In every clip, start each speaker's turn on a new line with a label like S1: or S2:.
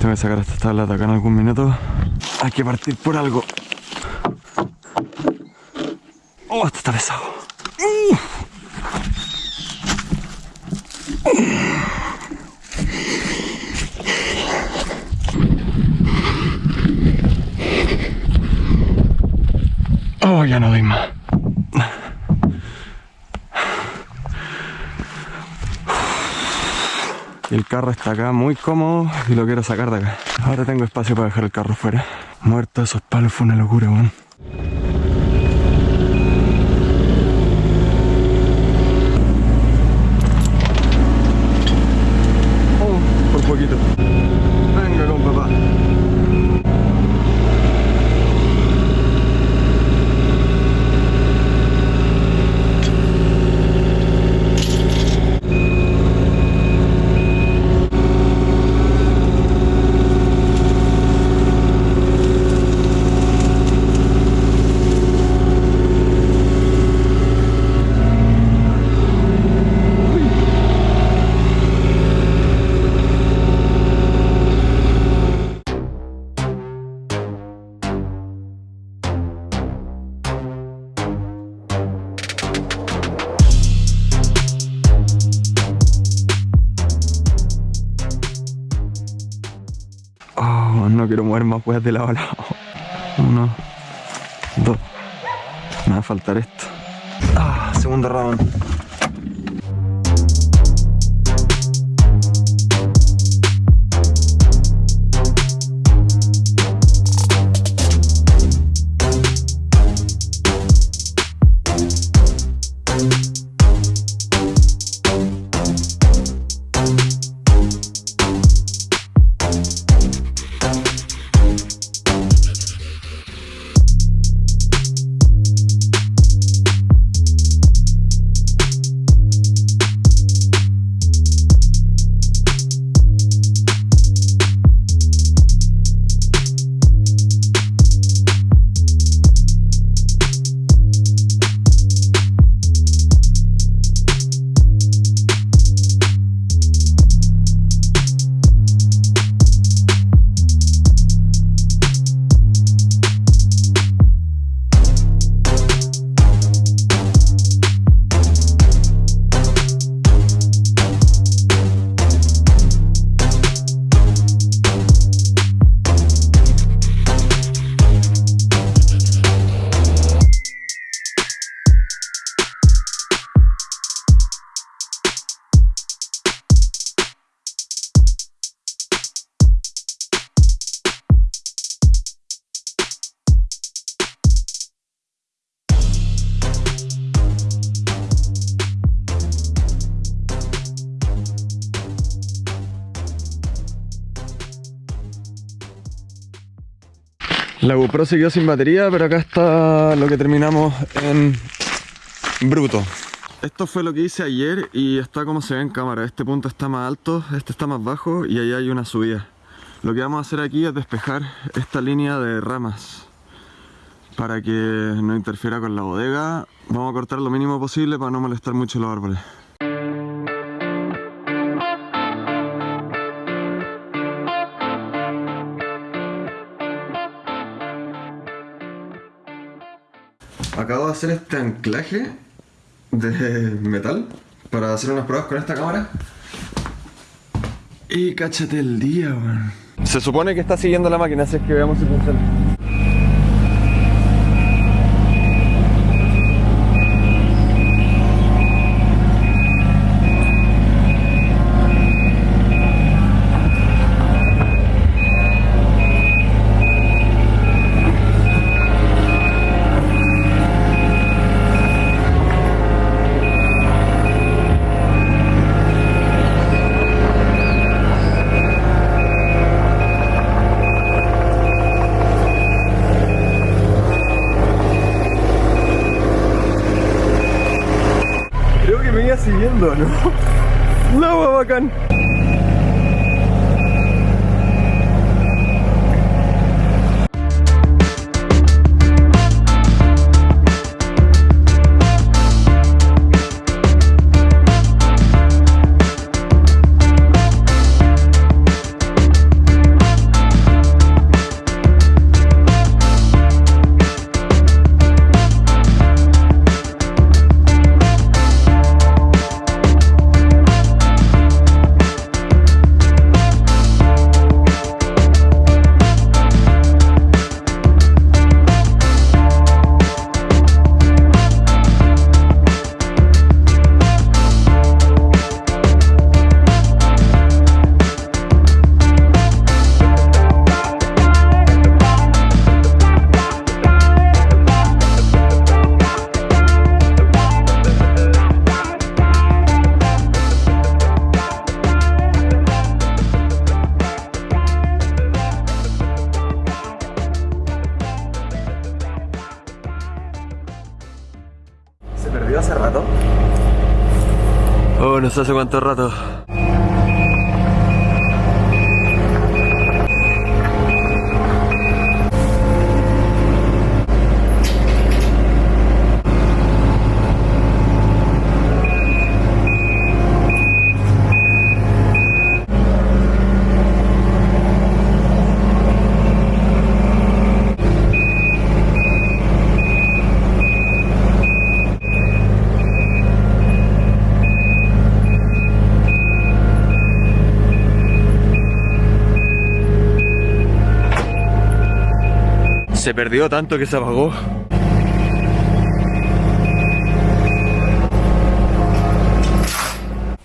S1: Tengo que sacar esta tabla de acá en algún minuto. Hay que partir por algo. Oh, esto está pesado. Oh, ya no doy más. Y el carro está acá muy cómodo y lo quiero sacar de acá. Ahora tengo espacio para dejar el carro fuera. Muerto esos palos fue una locura, weón. La GoPro quedó sin batería, pero acá está lo que terminamos en bruto. Esto fue lo que hice ayer y está como se ve en cámara. Este punto está más alto, este está más bajo y ahí hay una subida. Lo que vamos a hacer aquí es despejar esta línea de ramas para que no interfiera con la bodega. Vamos a cortar lo mínimo posible para no molestar mucho los árboles. Acabo de hacer este anclaje de metal para hacer unas pruebas con esta cámara. Y cáchate el día, weón. Se supone que está siguiendo la máquina, así es que veamos si funciona. Hace cuánto rato. Se perdió tanto que se apagó.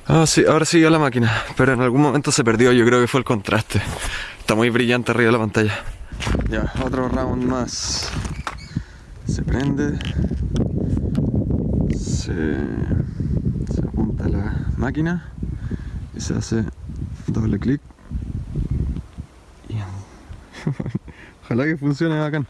S1: Ah, sí, ahora siguió la máquina, pero en algún momento se perdió, yo creo que fue el contraste. Está muy brillante arriba de la pantalla. Ya, otro round más. Se prende. Se, se apunta la máquina y se hace doble clic. Ojalá que funcione bacán.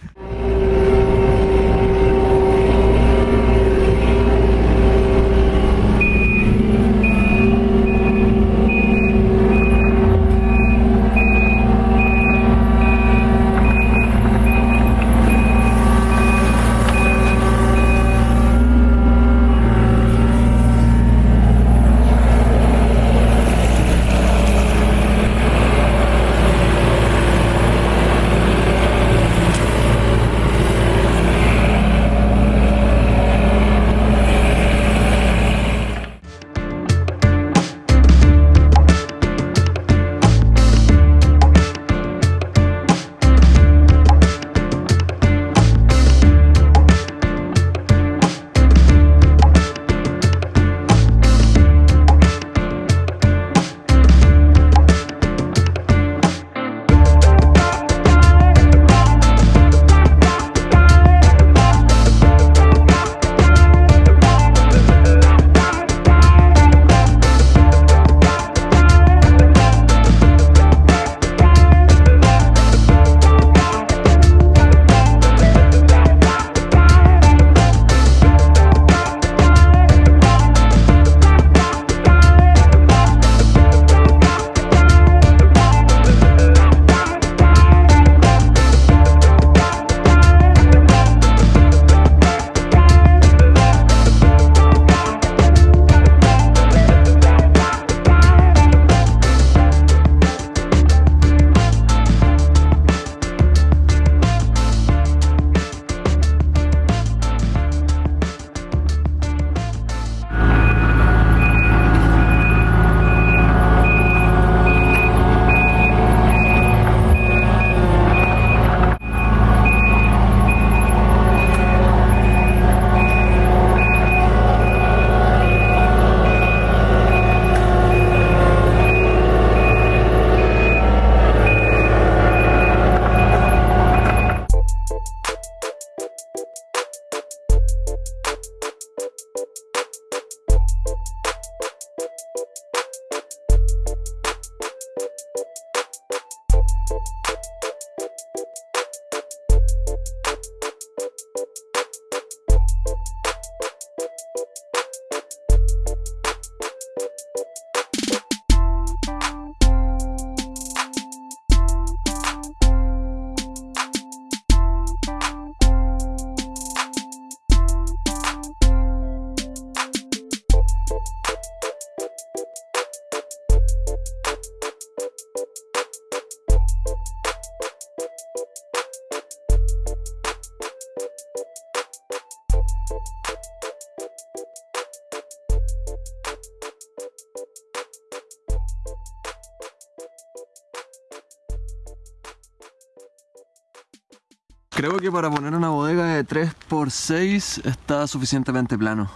S1: Creo que para poner una bodega de 3x6 está suficientemente plano.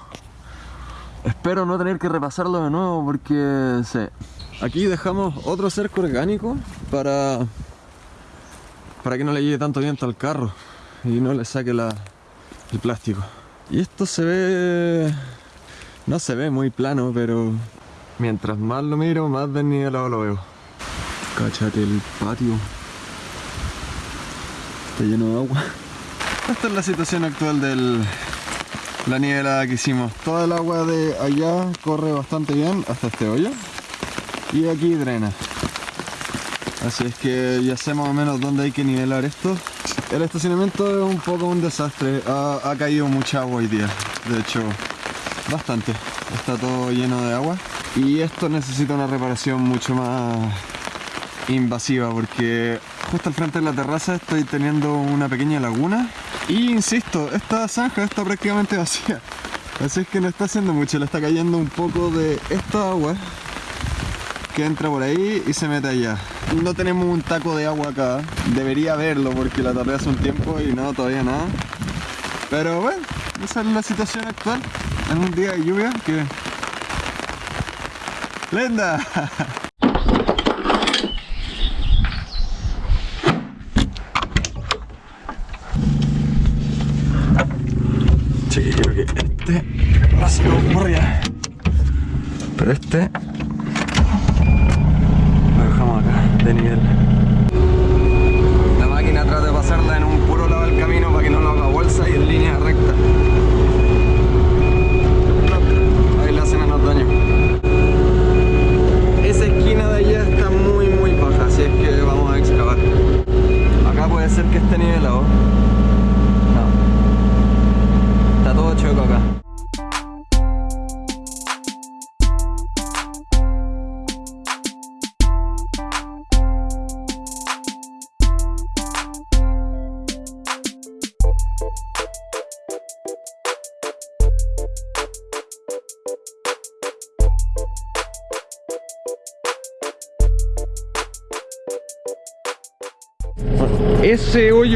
S1: Espero no tener que repasarlo de nuevo porque sí. Aquí dejamos otro cerco orgánico para para que no le llegue tanto viento al carro y no le saque la, el plástico. Y esto se ve no se ve muy plano, pero mientras más lo miro, más desnivelado lo veo. Cáchate el patio. Lleno de agua. Esta es la situación actual del, la nivelada que hicimos. Toda el agua de allá corre bastante bien hasta este hoyo. Y aquí drena. Así es que ya sé más o menos dónde hay que nivelar esto. El estacionamiento es un poco un desastre. Ha caído mucha agua hoy día. De hecho, bastante. Está todo lleno de agua. Y esto necesita una reparación mucho más invasiva porque justo al frente de la terraza estoy teniendo una pequeña laguna. Y insisto, esta zanja está prácticamente vacía. Así es que no está haciendo mucho, le está cayendo un poco de esta agua que entra por ahí y se mete allá. No tenemos un taco de agua acá. Debería haberlo porque la tapé hace un tiempo y no, todavía nada pero bueno, esa es la situación actual. En un día de lluvia que... ¡Lenda! Sí, creo que este ha sido allá. Pero este lo dejamos acá, de nivel.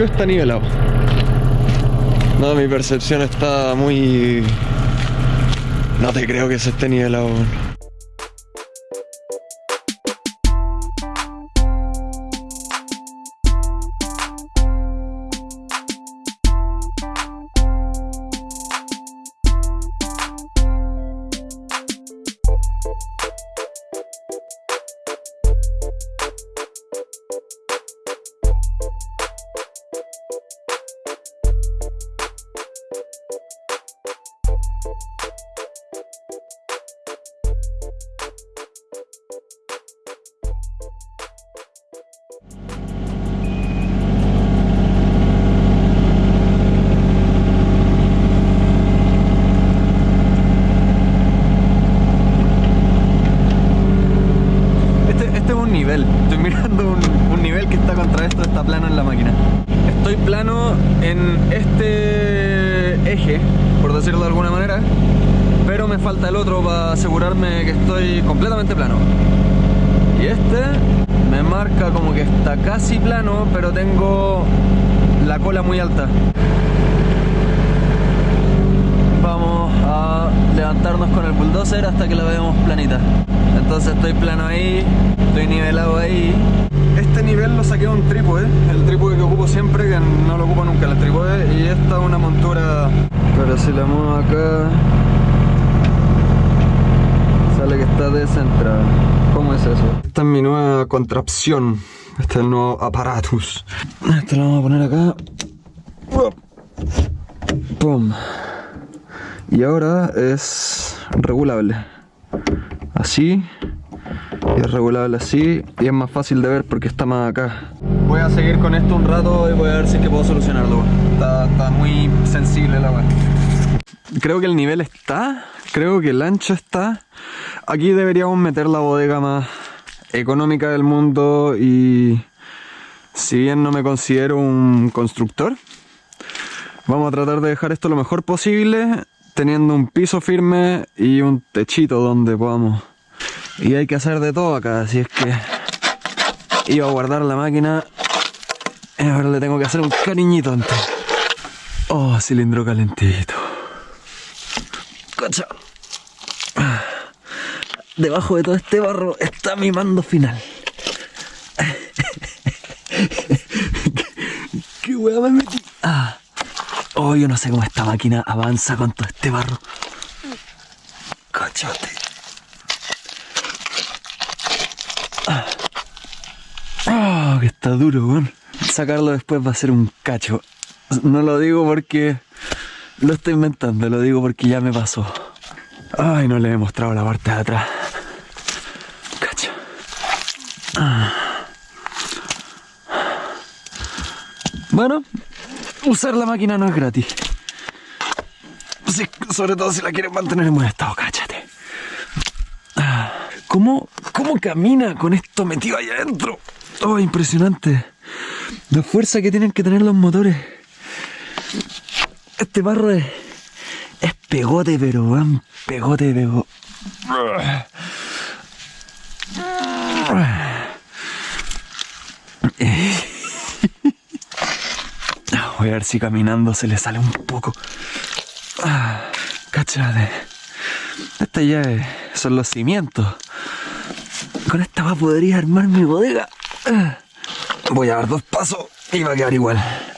S1: Está nivelado. No, mi percepción está muy... No te creo que se esté nivelado. Falta el otro para asegurarme que estoy completamente plano. Y este me marca como que está casi plano, pero tengo la cola muy alta. Vamos a levantarnos con el bulldozer hasta que la veamos planita. Entonces estoy plano ahí, estoy nivelado ahí. Este nivel lo saqué de un trípode, el trípode que ocupo siempre, que no lo ocupo nunca el trípode. Y esta es una montura, pero si la muevo acá, que está descentrada. ¿Cómo es eso? Esta es mi nueva contrapción. Este es el nuevo aparatus. Este lo vamos a poner acá. Pum. Y ahora es regulable. Así. Y es regulable así. Y es más fácil de ver porque está más acá. Voy a seguir con esto un rato y voy a ver si es que puedo solucionarlo. Está, está muy sensible la agua. Creo que el nivel está. Creo que el ancho está. Aquí deberíamos meter la bodega más económica del mundo y si bien no me considero un constructor, vamos a tratar de dejar esto lo mejor posible teniendo un piso firme y un techito donde podamos. Y hay que hacer de todo acá, así es que iba a guardar la máquina y ahora le tengo que hacer un cariñito antes. Oh, cilindro calentito. Cacha. Debajo de todo este barro está mi mando final. ¿Qué, hueá me metí? Ah. Oh, yo no sé cómo esta máquina avanza con todo este barro. Cachote. Ah, Ah, que está duro, weón. Sacarlo después va a ser un cacho. No lo digo porque lo estoy inventando, lo digo porque ya me pasó. Ay, no le he mostrado la parte de atrás. Bueno, usar la máquina no es gratis. sobre todo si la quieres mantener en buen estado, cáchate. ¿Cómo, ¿Cómo camina con esto metido ahí adentro? Oh, impresionante. La fuerza que tienen que tener los motores. Este barro es, es pegote, pero van pegote, pero... Voy a ver si caminando se le sale un poco. Cachate. Este ya son los cimientos. Con esta va podría armar mi bodega. Voy a dar dos pasos y va a quedar igual.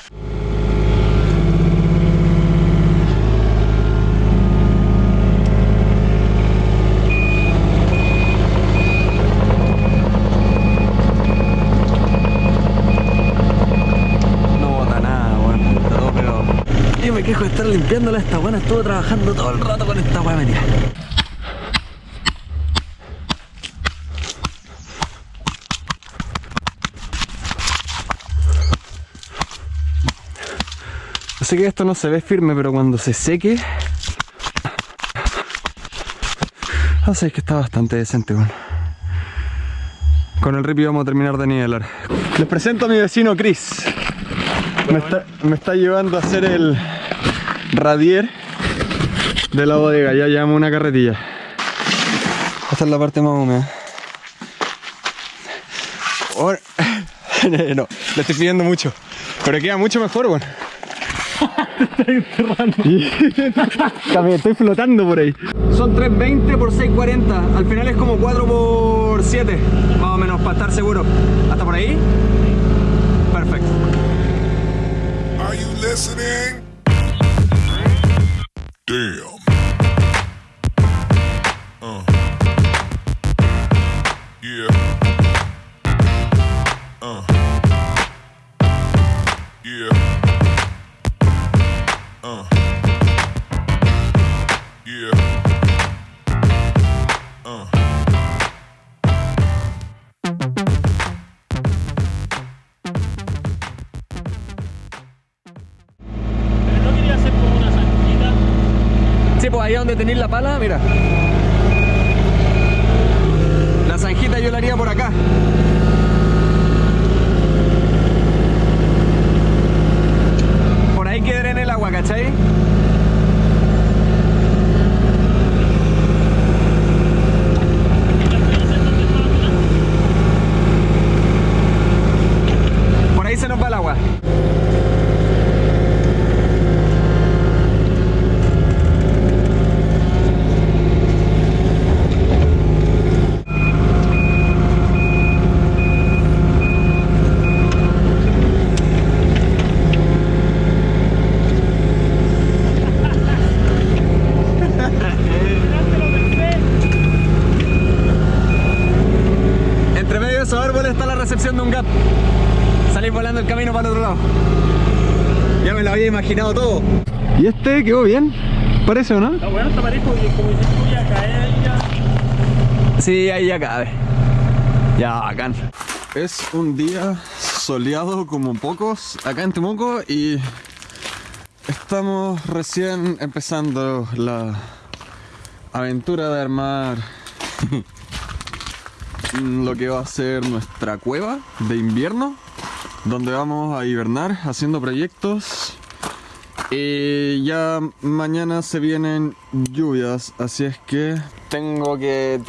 S1: De estar limpiándola esta buena estuvo trabajando todo el rato con esta weá metida. Sé que esto no se ve firme, pero cuando se seque... Así que está bastante decente, bueno. Con el ripi vamos a terminar de nivelar. Les presento a mi vecino Chris. Me está, me está llevando a hacer el, radier de la bodega, ya llevamos una carretilla. Esta es la parte más húmeda. no, le estoy pidiendo mucho, pero queda mucho mejor, bueno. También estoy flotando por ahí. Son 320 por 640. Al final es como 4 por 7, más o menos, para estar seguro. ¿Hasta por ahí? Perfecto. Are you listening? Damn. Donde tenéis la pala, mira. La zanjita yo la haría por acá. Por ahí quedaré en el agua, ¿cachai? Por ahí se nos va el agua. de un gap. Salís volando el camino para el otro lado. Ya me lo había imaginado todo. ¿Y este quedó bien? ¿Parece o no?
S2: Está bueno, está parejo y como dices tú ya cae ahí ya.
S1: Sí, ahí ya cabe. Ya, bacán. Es un día soleado como pocos acá en Temuco y estamos recién empezando la aventura de armar lo que va a ser nuestra cueva de invierno donde vamos a hibernar haciendo proyectos y ya mañana se vienen lluvias así es que tengo que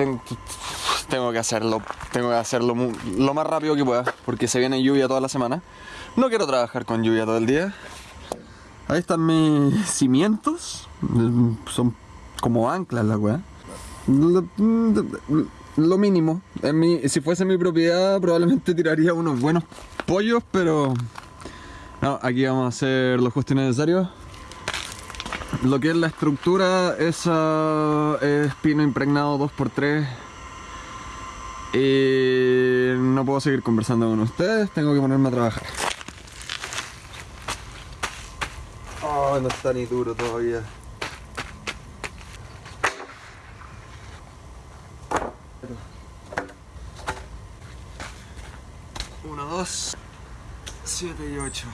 S1: tengo que hacerlo tengo que hacerlo lo más rápido que pueda porque se viene lluvia toda la semana. No quiero trabajar con lluvia todo el día. Ahí están mis cimientos. Son como anclas la weá. Lo mínimo. En mi, si fuese mi propiedad probablemente tiraría unos buenos pollos, pero... Aquí vamos a hacer los justo necesarios. Lo que es la estructura, esa es pino impregnado 2x3. Y no puedo seguir conversando con ustedes, tengo que ponerme a trabajar. Oh, no está ni duro todavía. Uno, dos, siete y ocho.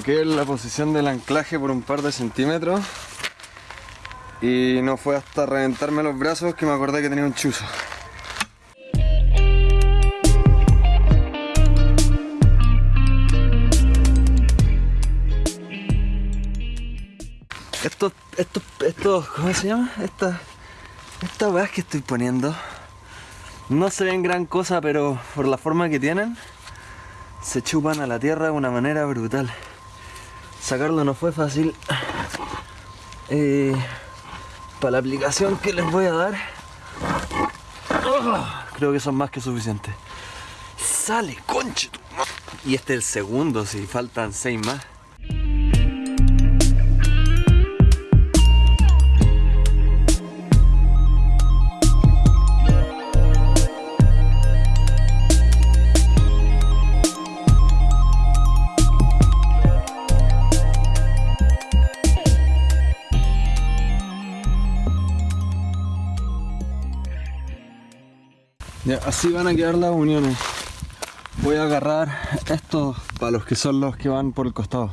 S1: Equivoqué en la posición del anclaje por un par de centímetros y no fue hasta reventarme los brazos que me acordé que tenía un chuzo. Estos, estos, estos, ¿cómo se llama? Estas, estas weas que estoy poniendo no se ven gran cosa, pero por la forma que tienen, se chupan a la tierra de una manera brutal. Sacarlo no fue fácil. Eh, para la aplicación que les voy a dar, creo que son más que suficientes. Sale, conche Y este es el segundo, si faltan seis más. Así van a quedar las uniones. Voy a agarrar estos palos que son los que van por el costado.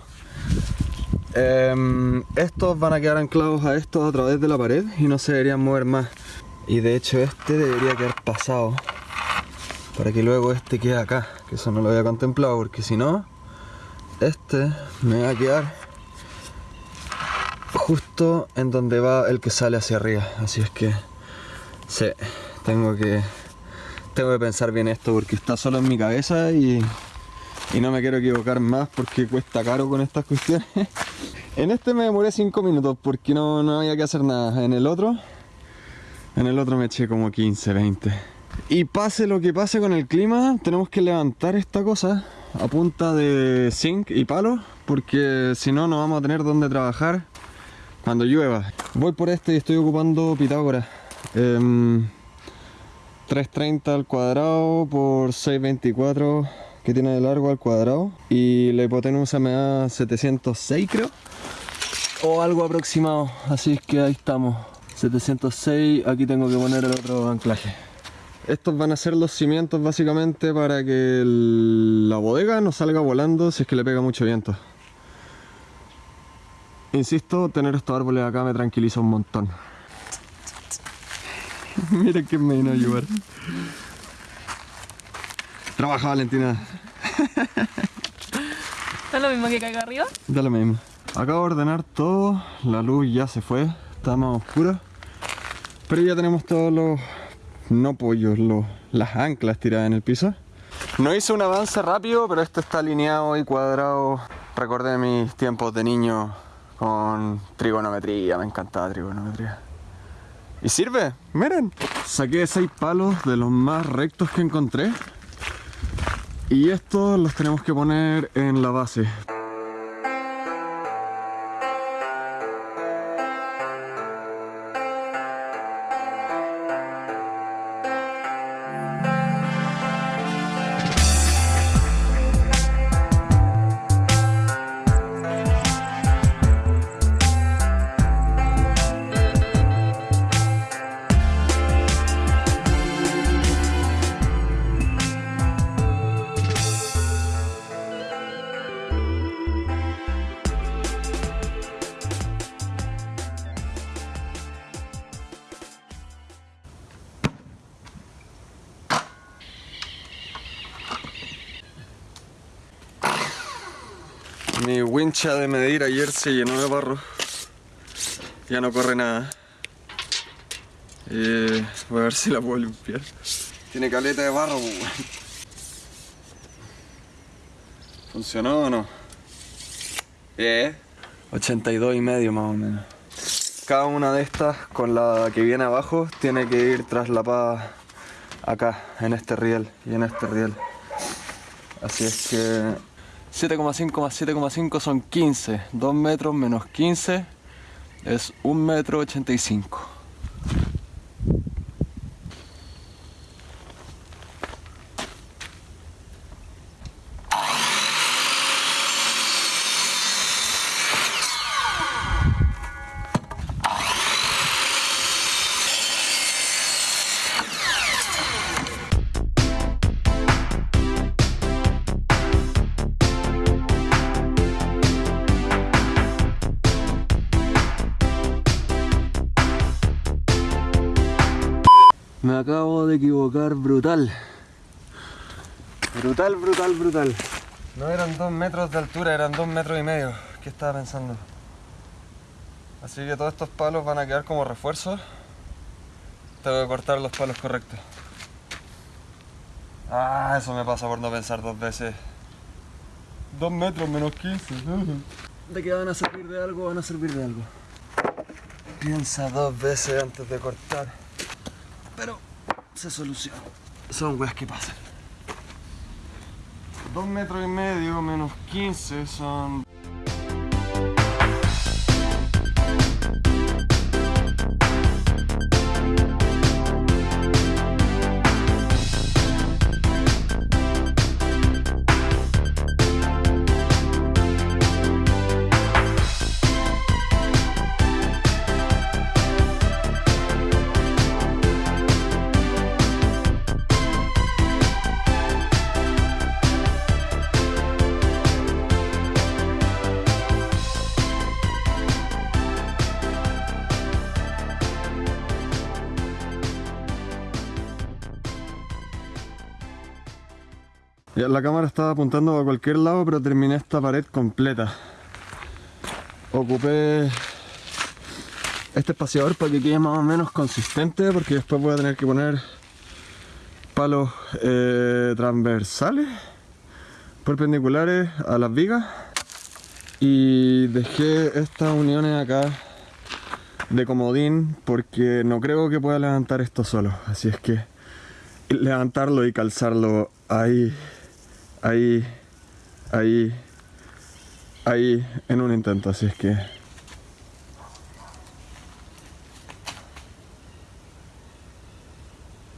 S1: Em, estos van a quedar anclados a estos a través de la pared y no se deberían mover más. Y de hecho este debería quedar pasado para que luego este quede acá, que eso no lo había contemplado porque si no, este me va a quedar justo en donde va el que sale hacia arriba. Así es que sí, tengo que tengo que pensar bien esto porque está solo en mi cabeza y, y no me quiero equivocar más porque cuesta caro con estas cuestiones. En este me demoré 5 minutos porque no, no había que hacer nada. En el otro, en el otro me eché como 15, 20. Y pase lo que pase con el clima, tenemos que levantar esta cosa a punta de zinc y palo porque si no, no vamos a tener donde trabajar cuando llueva. Voy por este y estoy ocupando Pitágoras. Em, 330 al cuadrado por 624 que tiene de largo al cuadrado. Y la hipotenusa me da 706 creo. O algo aproximado. Así que ahí estamos. 706 aquí tengo que poner el otro anclaje. Estos van a ser los cimientos básicamente para que la bodega no salga volando si es que le pega mucho viento. Insisto tener estos árboles acá me tranquiliza un montón Mira que me vino a ayudar. Trabaja Valentina,
S3: ¿Es lo mismo que acá arriba?
S1: da lo mismo. Acabo de ordenar todo, la luz ya se fue, está más oscura. Pero ya tenemos todos los, no pollos, los, las anclas tiradas en el piso. No hice un avance rápido, pero esto está alineado y cuadrado. Recordé mis tiempos de niño con trigonometría, me encantaba trigonometría. ¿Y sirve? Miren. Saqué seis palos de los más rectos que encontré. Y estos los tenemos que poner en la base. De medir ayer se llenó de barro. Ya no corre nada. Eh, voy a ver si la puedo limpiar. Tiene caleta de barro, pues. ¿Funcionó o no? Eh. 82 y medio más o menos. Cada una de estas con la que viene abajo tiene que ir traslapada acá, en este riel y en este riel. Así es que 7,5 más 7,5 son 15. 2 metros menos 15 es 1 metro 85. Brutal. Brutal, brutal, brutal. No eran dos metros de altura, eran dos metros y medio. ¿Qué estaba pensando? Así que todos estos palos van a quedar como refuerzos. Tengo que cortar los palos correctos. Ah, eso me pasa por no pensar dos veces. Dos metros menos 15. ¿De qué van a servir de algo? Van a servir de algo. Piensa dos veces antes de cortar pero se soluciona. Son weas que pasan. Dos metros y medio menos 15 son... Ya la cámara estaba apuntando a cualquier lado, pero terminé esta pared completa. Ocupé este espaciador para que quede más o menos consistente, porque después voy a tener que poner palos eh, transversales, perpendiculares a las vigas. Y dejé estas uniones acá de comodín porque no creo que pueda levantar esto solo. Así es que levantarlo y calzarlo ahí ahí, ahí, ahí en un intento, así es que...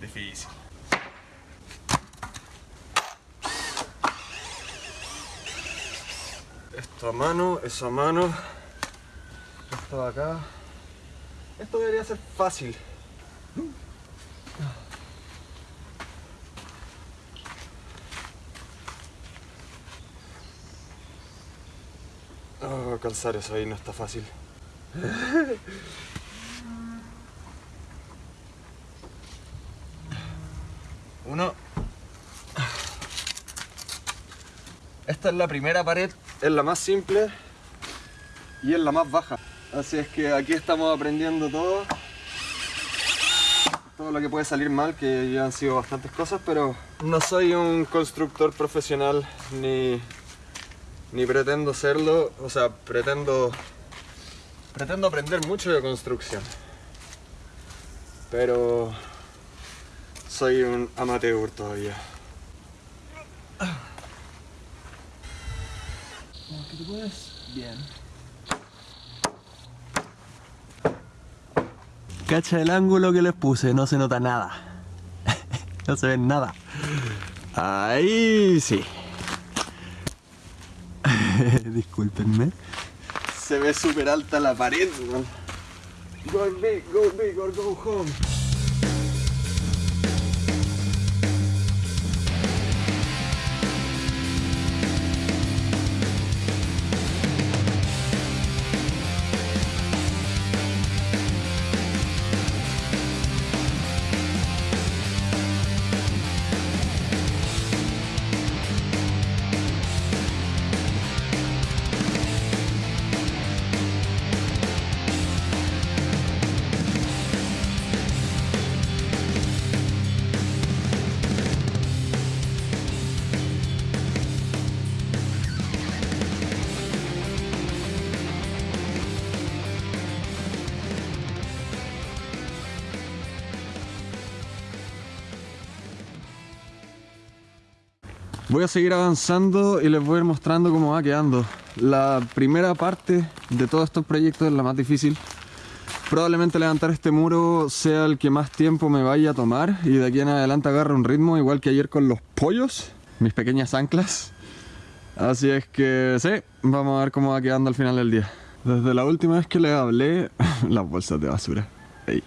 S1: Difícil. Esto a mano, eso a mano, esto de acá. Esto debería ser fácil. Calzar eso ahí no está fácil. Uno. Esta es la primera pared, es la más simple y es la más baja. Así es que aquí estamos aprendiendo todo. Todo lo que puede salir mal, que ya han sido bastantes cosas, pero no soy un constructor profesional ni ni pretendo serlo, o sea, pretendo pretendo aprender mucho de construcción. Pero soy un amateur todavía.
S2: Como que te pones bien.
S3: Cacha el ángulo que les puse, no se nota nada. no se ve nada.
S1: Ahí sí.
S3: Discúlpenme.
S1: Se ve súper alta la pared, man. Go big, go big or go home. Voy a seguir avanzando y les voy a ir mostrando cómo va quedando. La primera parte de todos estos proyectos es la más difícil. Probablemente levantar este muro sea el que más tiempo me vaya a tomar y de aquí en adelante agarre un ritmo igual que ayer con los pollos, mis pequeñas anclas. Así es que sí, vamos a ver cómo va quedando al final del día. Desde la última vez que le hablé, las bolsas de basura. Ey.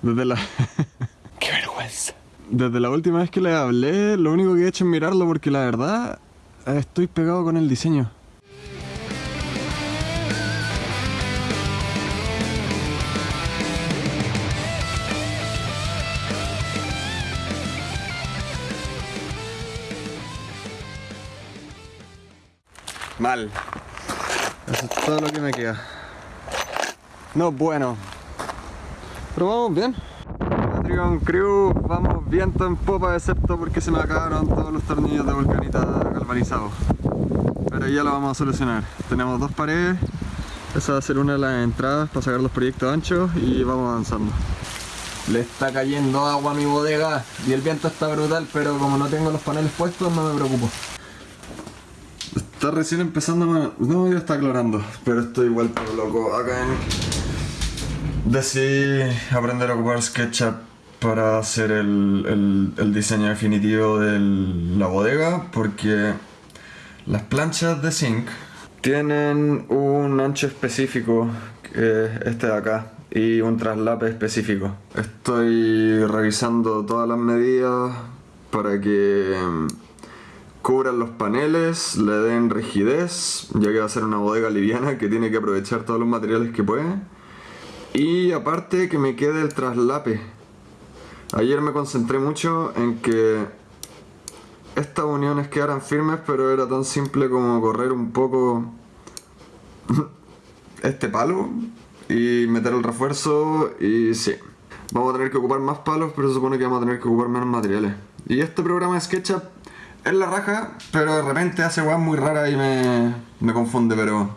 S1: Desde la...
S3: ¡Qué vergüenza!
S1: Desde la última vez que le hablé, lo único que he hecho es mirarlo porque la verdad estoy pegado con el diseño. Mal. Eso es todo lo que me queda. No bueno. Pero vamos bien. Vamos viento en popa excepto porque se me acabaron todos los tornillos de volcanita galvanizados. Pero ya lo vamos a solucionar. Tenemos dos paredes, esa va a ser una de las entradas para sacar los proyectos anchos y vamos avanzando. Le está cayendo agua a mi bodega y el viento está brutal, pero como no tengo los paneles puestos no me preocupo. Está recién empezando a... No, ya está aclarando, pero estoy vuelto loco acá en... Decidí aprender a ocupar SketchUp para hacer el, diseño definitivo de la bodega porque las planchas de zinc tienen un ancho específico, este de acá, y un traslape específico. Estoy revisando todas las medidas para que mm, cubran los paneles, le den rigidez, ya que va a ser una bodega liviana que tiene que aprovechar todos los materiales que puede. Y aparte que me quede el traslape. Ayer me concentré mucho en que estas uniones quedaran firmes, pero era tan simple como correr un poco este palo y meter el refuerzo y sí. Vamos a tener que ocupar más palos, pero se supone que vamos a tener que ocupar menos materiales. Y este programa de SketchUp es la raja, pero de repente hace weas muy raras y me, me confunde, pero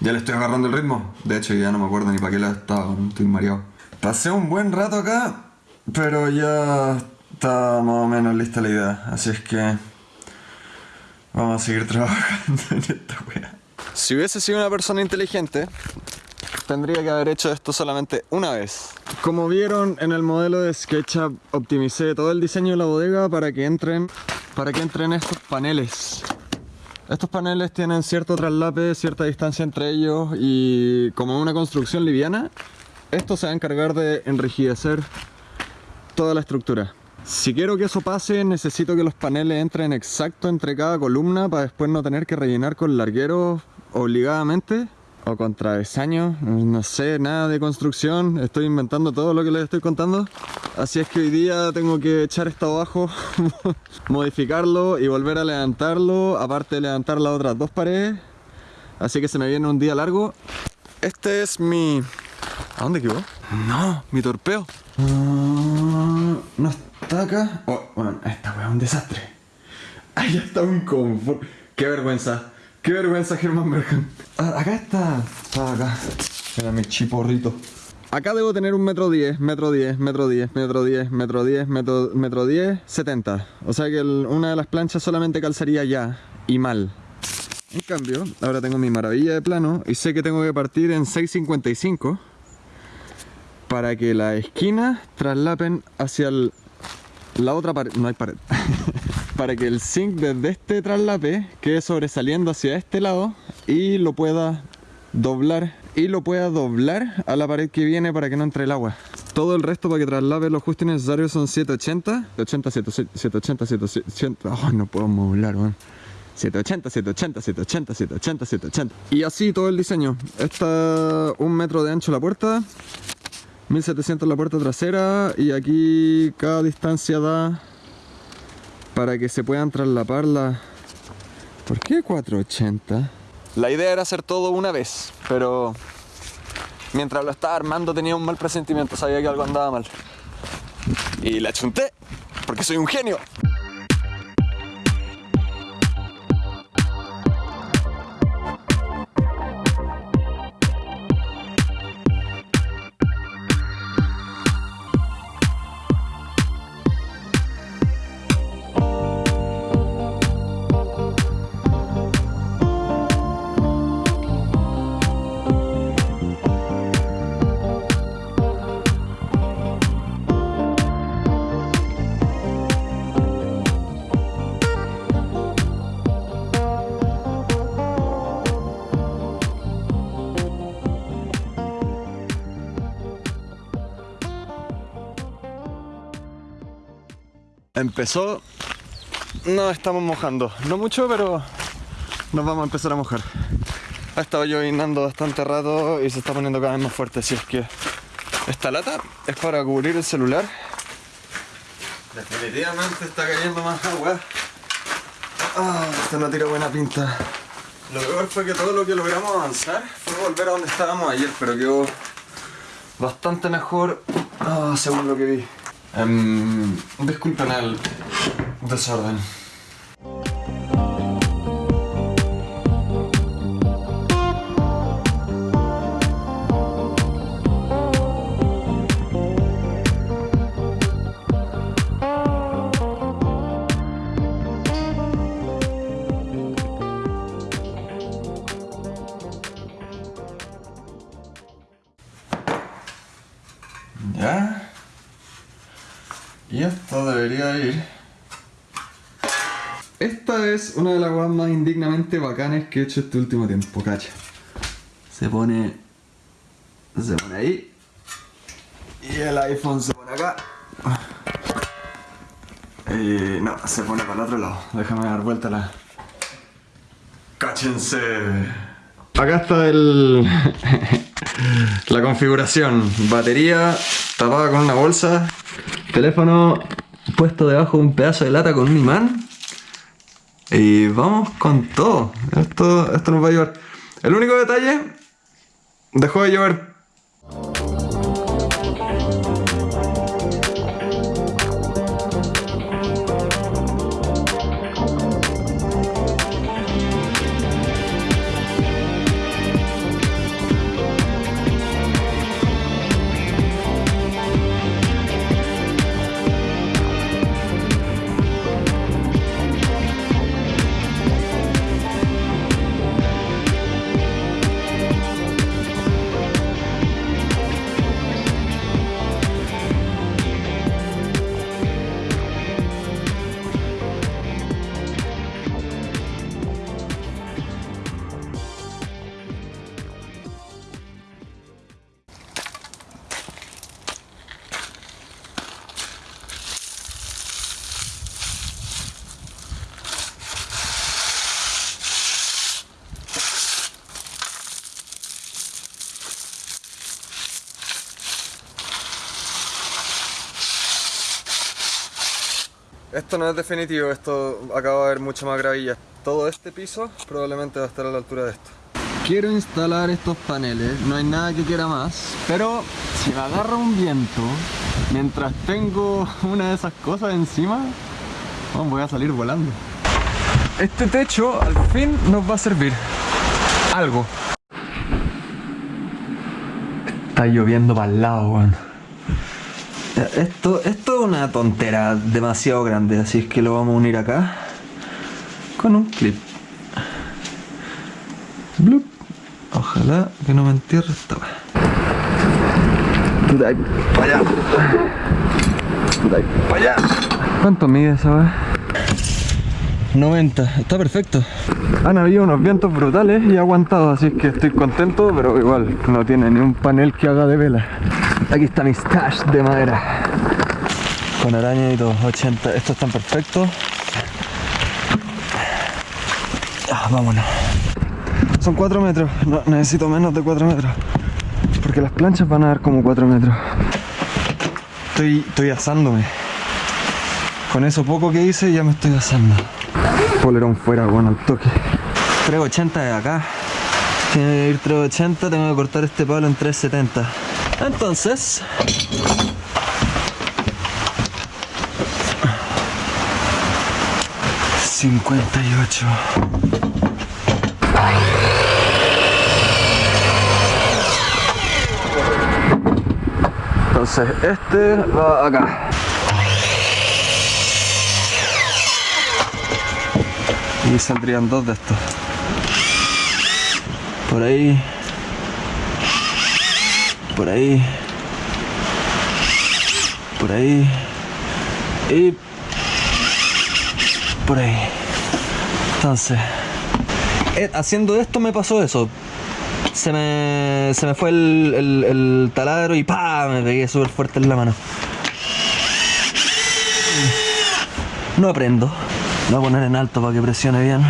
S1: ya le estoy agarrando el ritmo. De hecho, ya no me acuerdo ni para qué la estaba, estoy mareado. Pasé un buen rato acá, pero ya está más o menos lista la idea. Así es que vamos a seguir trabajando en esta wea. Si hubiese sido una persona inteligente, tendría que haber hecho esto solamente una vez. Como vieron en el modelo de SketchUp, optimicé todo el diseño de la bodega para que entren, para que entren estos paneles. Estos paneles tienen cierto traslape, cierta distancia entre ellos y como es una construcción liviana, esto se va a encargar de enrijecer toda la estructura. Si quiero que eso pase, necesito que los paneles entren exacto entre cada columna para después no tener que rellenar con largueros obligadamente o con travesaños, no sé, nada de construcción, estoy inventando todo lo que les estoy contando. Así es que hoy día tengo que echar esto abajo, modificarlo y volver a levantarlo, aparte de levantar las otras dos paredes. Así que se me viene un día largo. Este es mi... ¿A dónde quedó? No, mi torpeo. No está acá. Oh, bueno, esta weá es un desastre. Ahí está un confort. Qué vergüenza. Qué vergüenza, Germán Bergen. Ah, acá está. Está acá. Era mi chiporrito. Acá debo tener un metro diez, metro diez, metro diez, metro diez, metro diez, metro, metro diez, setenta. O sea que una de las planchas solamente calzaría ya. Y mal. En cambio, ahora tengo mi maravilla de plano y sé que tengo que partir en 6.55 para que las esquinas traslapen hacia el- la otra pared. No hay pared. para que el zinc desde este traslape quede sobresaliendo hacia este lado y lo pueda doblar y lo pueda doblar a la pared que viene para que no entre el agua. Todo el resto para que traslape lo justo y necesario son 780, 780, 780, 780, oh, no puedo modular, weón. 780, 780, 780, 780, 780. Y así todo el diseño. Está un metro de ancho la puerta, 1700 la puerta trasera y aquí cada distancia da para que se puedan traslapar la... ¿Por qué 480? La idea era hacer todo una vez, pero mientras lo estaba armando tenía un mal presentimiento, sabía que algo andaba mal. Y la chunté, porque soy un genio. Empezó. Nos estamos mojando. No mucho, pero nos vamos a empezar a mojar. Ha estado llovinando bastante rato y se está poniendo cada vez más fuerte. Así es que esta lata es para cubrir el celular. Definitivamente está cayendo más agua. Ah, esto no tira buena pinta. Lo peor fue que todo lo que logramos avanzar fue volver a donde estábamos ayer, pero quedó bastante mejor ah, según lo que vi. Em, disculpen el desorden. Indignamente bacanes que he hecho este último tiempo, cacha. Se pone. Se pone ahí. Y el iPhone se pone acá. Y no, se pone para el otro lado. Déjame dar vuelta la. ¡Cáchense! Acá está el. la configuración. Batería tapada con una bolsa. Teléfono puesto debajo de un pedazo de lata con un imán. Y vamos con todo. Esto, esto nos va a llevar. El único detalle. Dejó de llover. Esto no es definitivo, esto acaba de haber mucha más gravilla. Todo este piso probablemente va a estar a la altura de esto. Quiero instalar estos paneles, no hay nada que quiera más, pero si me agarra un viento mientras tengo una de esas cosas encima, oh, voy a salir volando. Este techo al fin nos va a servir algo. Está lloviendo para el lado, weón. Esto, esto es una tontera demasiado grande, así es que lo vamos a unir acá con un clip. Blup. Ojalá que no me entierre esta para allá. Para allá. ¿Cuánto mide esa weá? 90, está perfecto. Han habido unos vientos brutales y he aguantado, así que estoy contento, pero igual no tiene ni un panel que haga de vela. Aquí está mi stash de madera. Con araña y todo, 80. Estos están perfectos. Ah, vámonos. Son 4 metros, no, necesito menos de 4 metros. Porque las planchas van a dar como 4 metros. Estoy, estoy asándome. Con eso poco que hice ya me estoy asando. Polerón fuera, bueno, al toque. 380 de acá. Tiene que ir 380, tengo que cortar este palo en 370. Entonces... Cincuenta y ocho. Entonces este va acá. Y saldrían dos de estos. Por ahí. Por ahí. Por ahí. Y por ahí. Entonces, eh, haciendo esto me pasó eso. Se me, se me fue el, el, el taladro y pa Me pegué súper fuerte en la mano.
S3: No aprendo. Voy a poner en alto para que presione bien.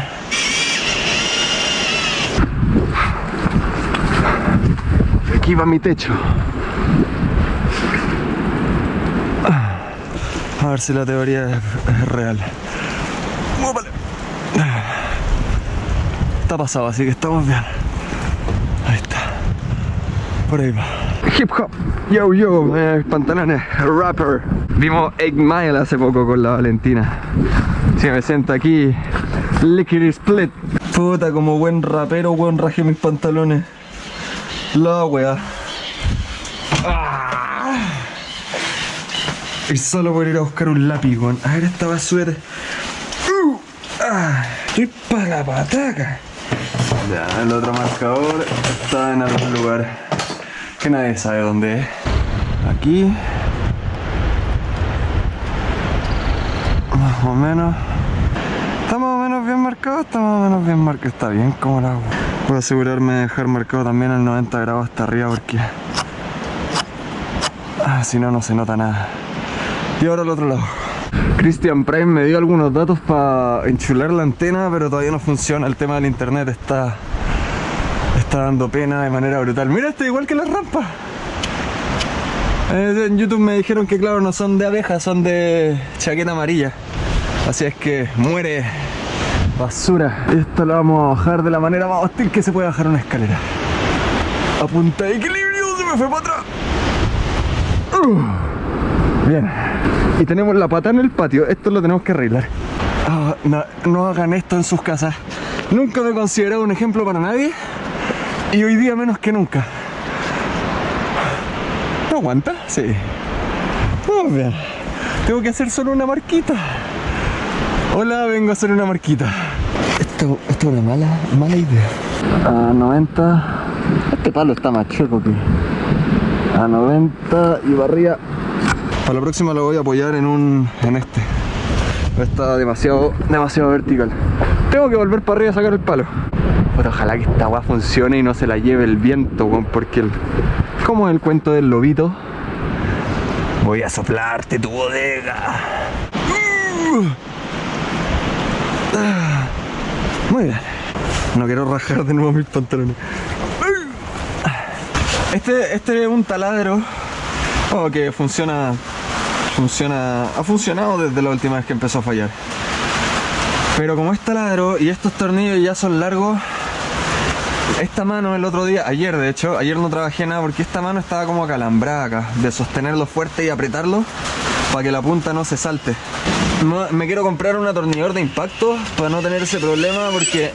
S1: Aquí va mi techo. A ver si la teoría es, real. Muévale. Está pasado, así que estamos bien. Ahí está. Por ahí va. Hip hop. Yo, yo, eh, pantalones, rapper. Vimos 8 Mile hace poco con la Valentina. Si me siento aquí, lickety split. Puta, como buen rapero, weón, rajé mis pantalones. La wea. Ah. Y solo por ir a buscar un lápiz, weón. A ver esta basura. Uh. Ah. Estoy para la pataca. Ya, el otro marcador está en algún lugar que nadie sabe dónde es. Aquí. Más o menos. Está más o menos bien marcado, está más o menos bien marcado. Está bien como la Puedo asegurarme de dejar marcado también el 90 grados hasta arriba porque... Ah, si no, no se nota nada. Y ahora al otro lado. Christian Prime me dio algunos datos para enchular la antena, pero todavía no funciona. El tema del internet está, está dando pena de manera brutal. Mira, esto igual que las rampas. Eh, en YouTube me dijeron que, claro, no son de abeja, son de chaqueta amarilla. Así es que muere basura. Esto lo vamos a bajar de la manera más hostil que se puede bajar una escalera. A punta de equilibrio, se me fue para atrás. Uh. Bien. Y tenemos la pata en el patio. Esto lo tenemos que arreglar. Ah, no, no hagan esto en sus casas. Nunca me he considerado un ejemplo para nadie. Y hoy día menos que nunca. ¿No aguanta? Sí. Vamos bien. Tengo que hacer solo una marquita. Hola, vengo a hacer una marquita. Esto, esto es una mala, mala idea. A 90. Este palo está más chueco que. A 90 y barría. Para la próxima lo voy a apoyar en un. en este. Está demasiado, demasiado vertical. Tengo que volver para arriba a sacar el palo. Pero ojalá que esta agua funcione y no se la lleve el viento, porque el. Como el cuento del lobito. Voy a soplarte tu bodega. Uh. No quiero rajar de nuevo mis pantalones. Este, este es un taladro oh, que funciona, funciona, ha funcionado desde la última vez que empezó a fallar. Pero como es taladro y estos tornillos ya son largos, esta mano el otro día, ayer de hecho, ayer no trabajé nada porque esta mano estaba como acalambrada acá, de sostenerlo fuerte y apretarlo para que la punta no se salte. Me quiero comprar un atornillador de impacto para no tener ese problema porque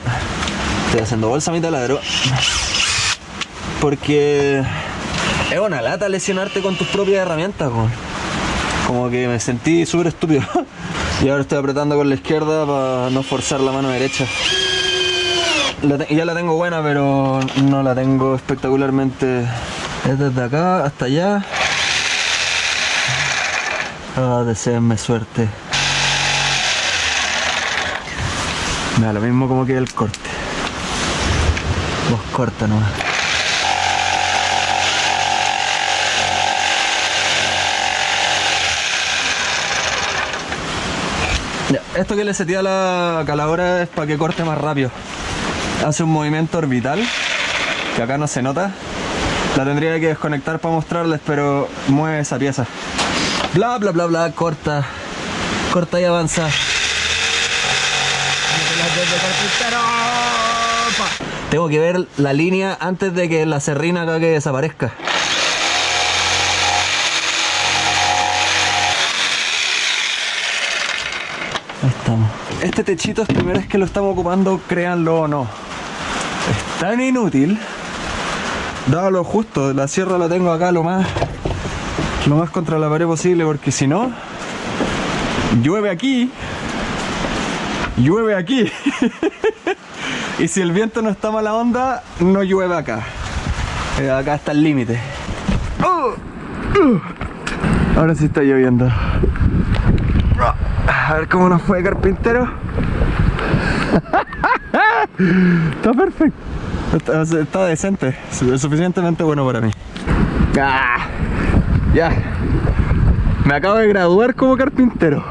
S1: estoy haciendo bolsa a mi taladro. Porque es una lata lesionarte con tus propias herramientas. Como que me sentí súper estúpido. y ahora estoy apretando con la izquierda para no forzar la mano derecha. Ya la tengo buena, pero no la tengo espectacularmente. Es desde acá hasta allá. Ah, deseenme suerte. Me lo mismo como que el corte. Vos corta nomás. Ya, Esto que le setía a la caladora es para que corte más rápido. Hace un movimiento orbital, que acá no se nota. La tendría que desconectar para mostrarles, pero mueve esa pieza. Bla bla bla bla, corta. Corta y avanza. Tengo que ver la línea antes de que la serrina desaparezca. Ahí estamos. Este techito es primera vez que lo estamos ocupando, créanlo o no. Es tan inútil. Dado lo justo, la sierra la tengo acá lo más lo más contra la pared posible porque si no llueve aquí llueve aquí y si el viento no está mala onda no llueve acá Eh, acá está el límite Oh, ahora sí está lloviendo a ver cómo nos fue carpintero está perfecto está, está decente suficientemente bueno para mí Ah. Ya. Me acabo de graduar como carpintero.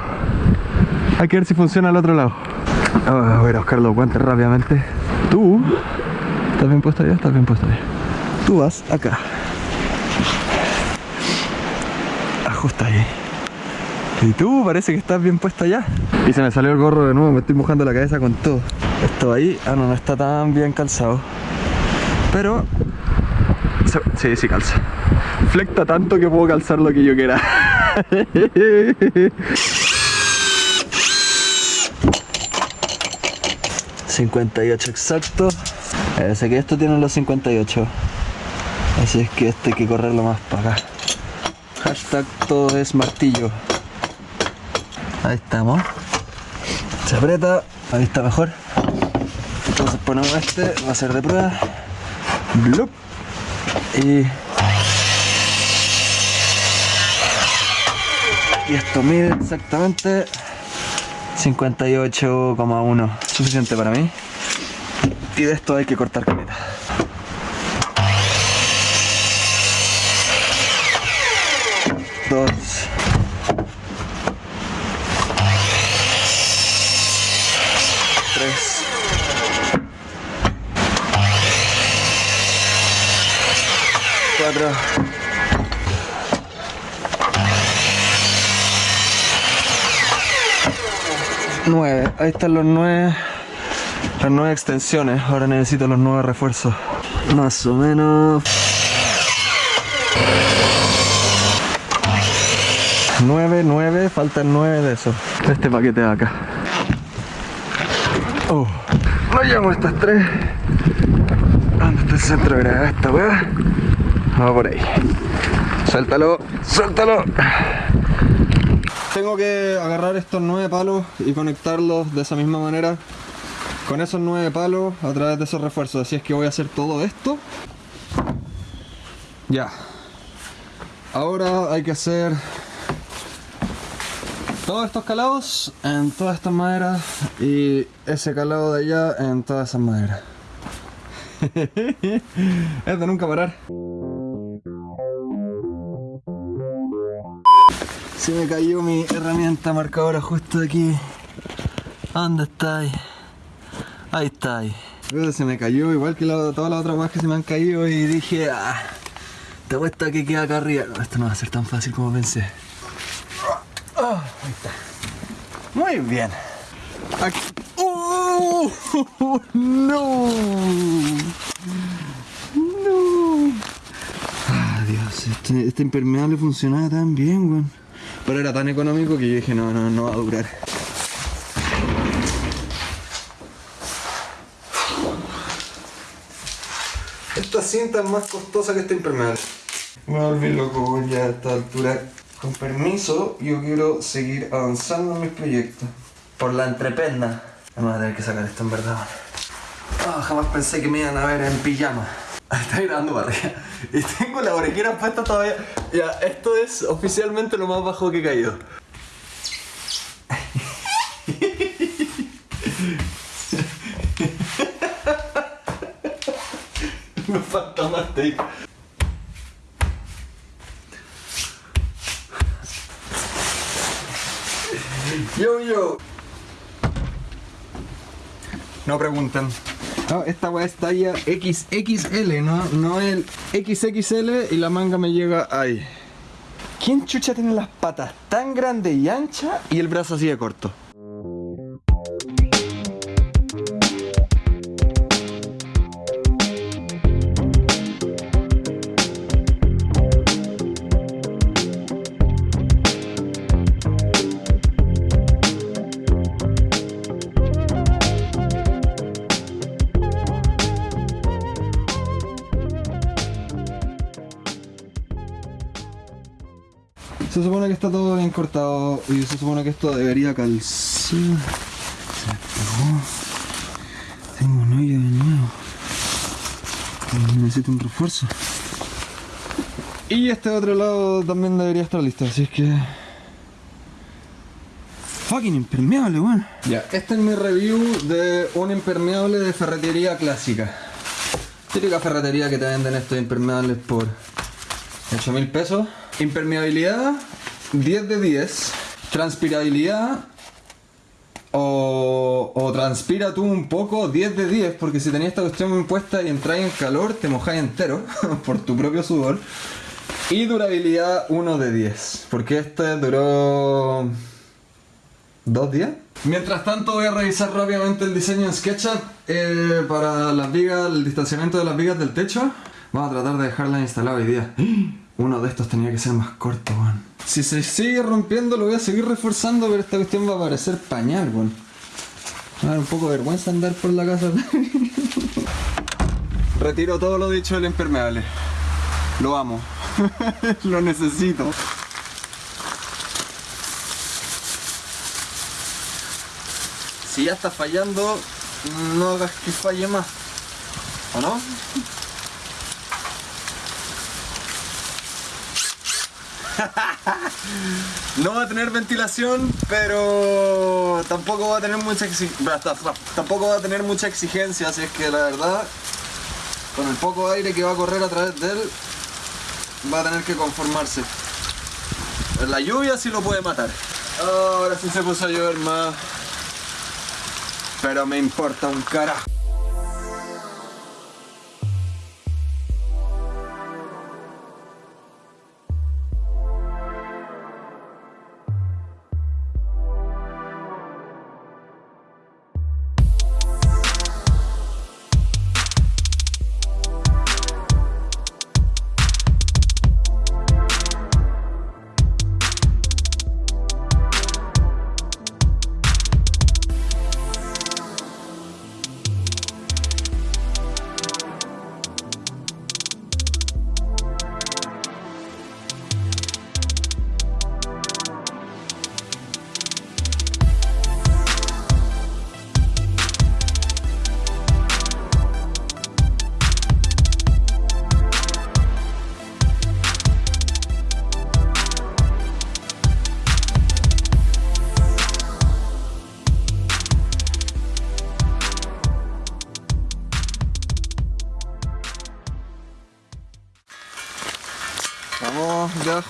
S1: Hay que ver si funciona al otro lado. Ah, voy a ir a buscar los guantes rápidamente. Tú, ¿estás bien puesto allá? Estás bien puesto allá. Tú vas acá. Ajusta ahí. Y tú, parece que estás bien puesto allá. Y se me salió el gorro de nuevo, me estoy mojando la cabeza con todo. Esto ahí, ah no, no está tan bien calzado. Pero... Sí, sí calza. Flecta tanto que puedo calzar lo que yo quiera. 58 exacto. Eh, sé que esto tiene los 58. Así es que este hay que correrlo más para acá. Hashtag todo es martillo. Ahí estamos. Se aprieta. Ahí está mejor. Entonces ponemos este. Va a ser de prueba. Y... Y esto mide exactamente 58,1 suficiente para mí. Y de esto hay que cortar caleta. Dos. Tres. Cuatro. Nueve. Ahí están los nueve. Las nueve extensiones. Ahora necesito los nueve refuerzos. Más o menos. Nueve, nueve. Faltan nueve de esos. Este paquete de acá. Oh. No llamo estas tres. ¿Dónde está el centro de gravedad esta weá? Vamos por ahí. Suéltalo, suéltalo. Tengo que agarrar estos nueve palos y conectarlos de esa misma manera con esos nueve palos a través de esos refuerzos. Así es que voy a hacer todo esto. Ya. Ahora hay que hacer todos estos calados en todas estas maderas y ese calado de allá en todas esas maderas. es de nunca parar. Se me cayó mi herramienta marcadora justo aquí. ¿Dónde está ahí? Está ahí. Se me cayó igual que todas las otras cosas que se me han caído y dije, ah, te apuesto que queda acá arriba. No, esto no va a ser tan fácil como pensé. Ah, ahí está. Muy bien. Aquí. ¡Oh! ¡No! ¡No! Ah, Dios, este, este impermeable funcionaba tan bien, weón. Pero era tan económico que yo dije, no, no, no va a durar. Esta cinta es más costosa que este impermeable. Me volví loco ya a esta altura. Con permiso, yo quiero seguir avanzando en mis proyectos. Por la entrependa. Vamos a tener que sacar esto en verdad. Ah, jamás pensé que me iban a ver en pijama. Está grabando barriga. Y tengo la orejera puesta todavía. Ya, esto es oficialmente lo más bajo que he caído. Me falta más tape. Yo, yo. No pregunten. No, esta weá es talla XXL, no, no el XXL y la manga me llega ahí. ¿Quién chucha tiene las patas tan grandes y anchas y el brazo así de corto? Se supone que está todo bien cortado y se supone que esto debería calzar. Se me pegó. Tengo un hoyo de nuevo. Necesito un refuerzo. Y este otro lado también debería estar listo, así es que... Fucking impermeable, weón. Ya, este es mi review de un impermeable de ferretería clásica. Típica ferretería que te venden estos impermeables por 8 mil pesos. Impermeabilidad 10 de 10. Transpirabilidad o, transpira tú un poco, 10 de 10, porque si tenías esta cuestión puesta y entráis en calor, te mojáis entero por tu propio sudor. Y durabilidad 1 de 10, porque este duró... ¿Dos días? Mientras tanto voy a revisar rápidamente el diseño en SketchUp eh, para las vigas, el distanciamiento de las vigas del techo. Vamos a tratar de dejarla instalada hoy día. Uno de estos tenía que ser más corto, weón. Si se sigue rompiendo lo voy a seguir reforzando, pero esta cuestión va a parecer pañal, weón. Me va a dar un poco de vergüenza andar por la casa. Retiro todo lo dicho del impermeable. Lo amo. lo necesito. Si ya está fallando, no hagas que falle más. ¿O no? No va a tener ventilación, pero tampoco va a tener mucha exi- tampoco va a tener mucha exigencia, así es que la verdad, con el poco aire que va a correr a través de él, va a tener que conformarse. La lluvia sí lo puede matar. Ahora sí se puso a llover más. Pero me importa un carajo.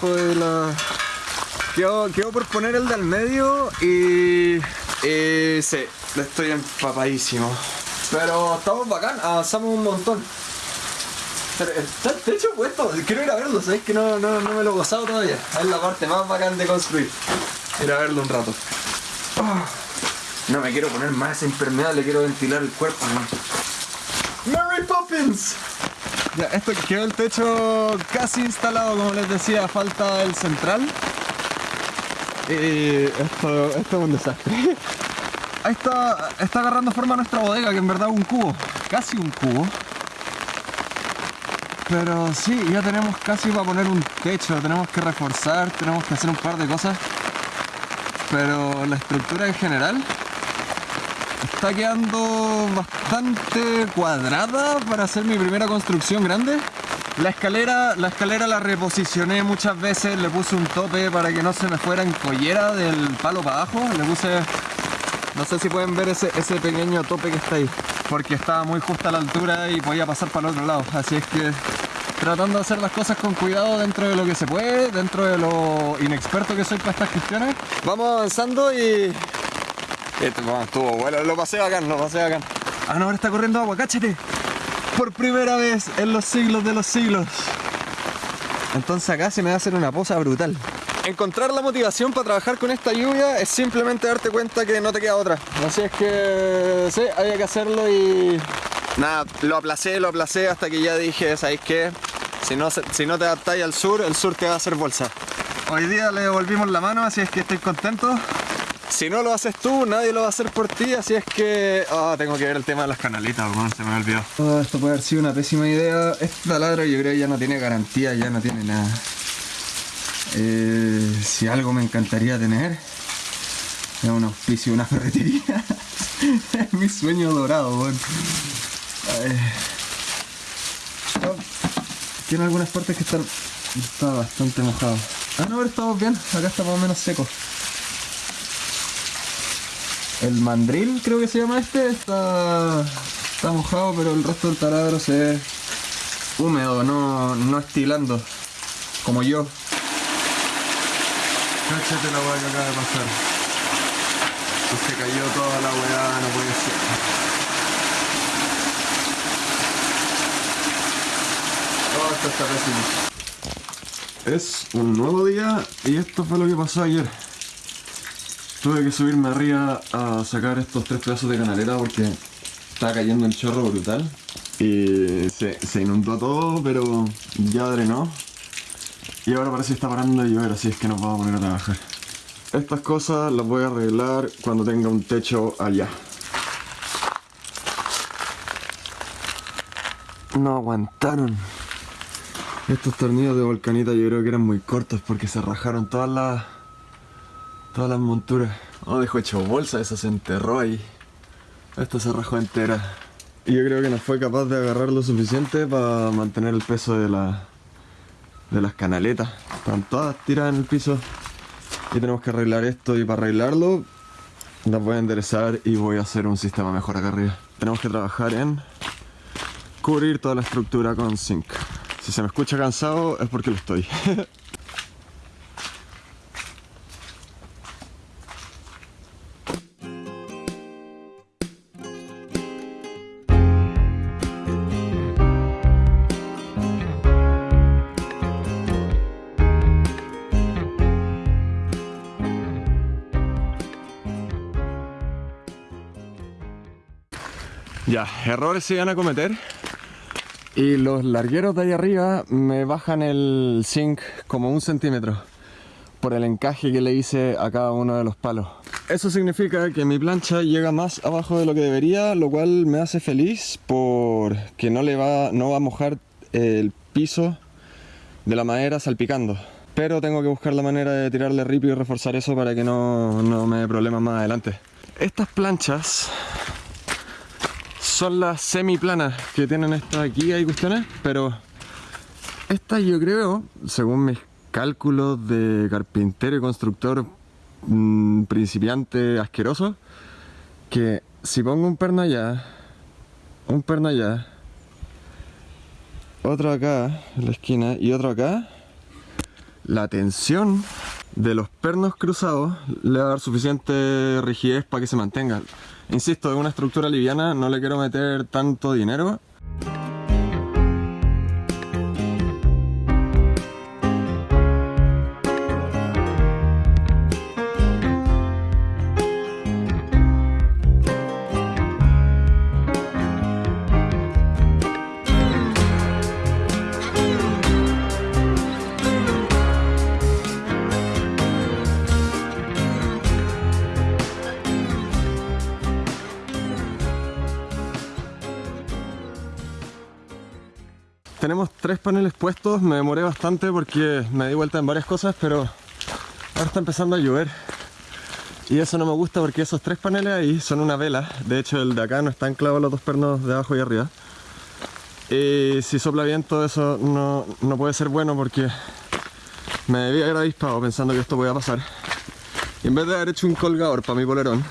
S1: De la... Quedo, por poner el del medio y... y sí, estoy empapadísimo. Pero estamos bacán, avanzamos un montón. Está el techo puesto, quiero ir a verlo, ¿sabes? Que no, no, no me lo he gozado todavía. Es la parte más bacán de construir. Ir a verlo un rato. No me quiero poner más impermeable, quiero ventilar el cuerpo. ¿no? ¡Mary Poppins! Ya, esto quedó el techo casi instalado, como les decía, falta el central. Y esto, esto es un desastre. Ahí está, está agarrando forma nuestra bodega, que en verdad es un cubo, casi un cubo. Pero sí, ya tenemos casi para poner un techo, tenemos que reforzar, tenemos que hacer un par de cosas. Pero la estructura en general está quedando bastante cuadrada para hacer mi primera construcción grande. La escalera, la escalera la reposicioné muchas veces, le puse un tope para que no se me fuera en collera del palo para abajo. Le puse, no sé si pueden ver ese, ese pequeño tope que está ahí, porque estaba muy justa a la altura y podía pasar para el otro lado. Así es que tratando de hacer las cosas con cuidado dentro de lo que se puede, dentro de lo inexperto que soy para estas cuestiones. Vamos avanzando y este, bueno, estuvo bueno, lo pasé bacán, lo pasé bacán. Ah, no, ahora está corriendo agua, cáchate. Por primera vez en los siglos de los siglos. Entonces acá se me va a hacer una posa brutal. Encontrar la motivación para trabajar con esta lluvia es simplemente darte cuenta que no te queda otra. Así es que, sí, había que hacerlo y... Nada, lo aplacé, lo aplacé hasta que ya dije, ¿sabéis qué? Si no, si no te adaptáis al sur, el sur te va a hacer bolsa. Hoy día le devolvimos la mano, así es que estoy contento. Si no lo haces tú, nadie lo va a hacer por ti, así es que... Ah, tengo que ver el tema de las canalitas, weón, se me olvidó. Ah, esto puede haber sido una pésima idea. Este taladro yo creo que ya no tiene garantía, ya no tiene nada. Eh, si algo me encantaría tener, es un auspicio, una ferretería. es mi sueño dorado. Ay. Oh, Tiene algunas partes que están... Está bastante mojado. Ah, no, pero estamos bien. Acá está más o menos seco. El mandril, creo que se llama este, está, está mojado, pero el resto del taladro se ve húmedo, no, no estilando, como yo. Cáchate la hueá que acaba de pasar. Se cayó toda la weá, no puede ser. Oh, esto está pésimo. Es un nuevo día y esto fue lo que pasó ayer. Tuve que subirme arriba a sacar estos tres pedazos de canaleta porque estaba cayendo el chorro brutal. Y se, se inundó todo, pero ya drenó. Y ahora parece que está parando de llover, así es que nos vamos a poner a trabajar. Estas cosas las voy a arreglar cuando tenga un techo allá. No aguantaron. Estos tornillos de volcanita yo creo que eran muy cortos porque se rajaron todas las todas las monturas. Oh, dejó hecho bolsa, esa se enterró ahí. Esta se rajó entera. Y yo creo que no fue capaz de agarrar lo suficiente para mantener el peso de la de las canaletas. Están todas tiradas en el piso. Y tenemos que arreglar esto y para arreglarlo las voy a enderezar y voy a hacer un sistema mejor acá arriba. Tenemos que trabajar en cubrir toda la estructura con zinc. Si se me escucha cansado es porque lo estoy. errores se van a cometer. Y los largueros de ahí arriba me bajan el zinc como un centímetro por el encaje que le hice a cada uno de los palos. Eso significa que mi plancha llega más abajo de lo que debería, lo cual me hace feliz porque no, le va, no va a mojar el piso de la madera salpicando. Pero tengo que buscar la manera de tirarle ripio y reforzar eso para que no, no me dé problemas más adelante. Estas planchas son las semiplanas que tienen estas aquí, hay cuestiones, pero estas yo creo, según mis cálculos de carpintero y constructor mmm, principiante asqueroso, que si pongo un perno allá, un perno allá, otro acá en la esquina y otro acá, la tensión de los pernos cruzados le va a dar suficiente rigidez para que se mantenga. Insisto, es una estructura liviana, no le quiero meter tanto dinero. Tres paneles puestos, me demoré bastante porque me di vuelta en varias cosas, pero ahora está empezando a llover. Y eso no me gusta porque esos tres paneles ahí son una vela. De hecho el de acá no está anclado los dos pernos de abajo y arriba. Y si sopla viento eso no, no puede ser bueno porque me debía haber avispado pensando que esto podía pasar. Y en vez de haber hecho un colgador para mi polerón,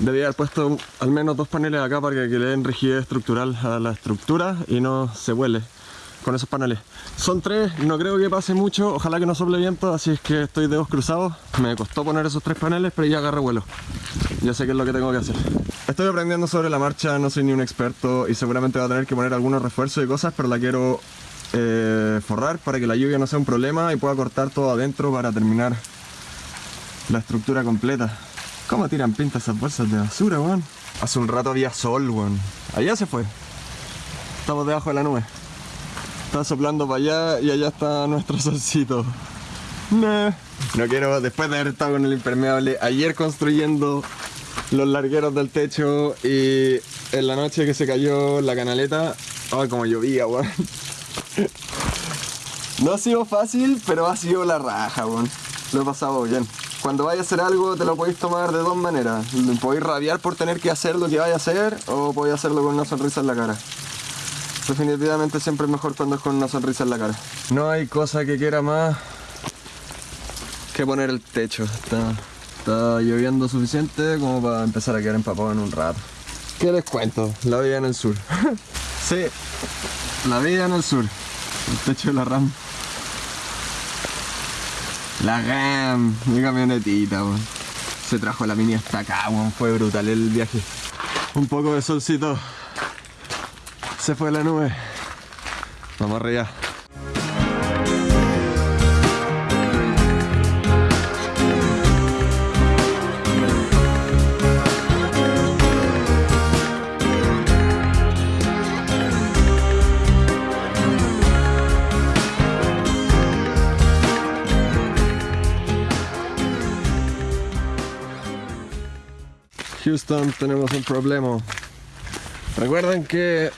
S1: debía haber puesto al menos dos paneles acá para que le den rigidez estructural a la estructura y no se huele con esos paneles. Son tres, no creo que pase mucho, ojalá que no sople viento, así es que estoy dedos cruzados. Me costó poner esos tres paneles, pero ya agarré vuelo. Ya sé qué es lo que tengo que hacer. Estoy aprendiendo sobre la marcha, no soy ni un experto y seguramente va a tener que poner algunos refuerzos y cosas, pero la quiero eh, forrar para que la lluvia no sea un problema y pueda cortar todo adentro para terminar la estructura completa. ¿Cómo tiran pinta esas bolsas de basura, weón? Hace un rato había sol, weón. Allá se fue. Estamos debajo de la nube. Está soplando para allá y allá está nuestro solcito. No. No quiero, después de haber estado con el impermeable, ayer construyendo los largueros del techo y en la noche que se cayó la canaleta, ay, como llovía, weón. No ha sido fácil, pero ha sido la raja, weón. Lo he pasado bien cuando vayas a hacer algo te lo podéis tomar de dos maneras. Podéis rabiar por tener que hacer lo que vaya a hacer o podéis hacerlo con una sonrisa en la cara. Definitivamente siempre es mejor cuando es con una sonrisa en la cara. No hay cosa que quiera más que poner el techo. Está, está lloviendo suficiente como para empezar a quedar empapado en un rato. ¿Qué les cuento? La vida en el sur. sí, la vida en el sur. El techo de la RAM. La RAM, mi camionetita, weón. Se trajo la mini hasta acá, weón. Fue brutal el viaje. Un poco de solcito. Se fue la nube. Vamos arriba. Houston, tenemos un problema. Recuerden que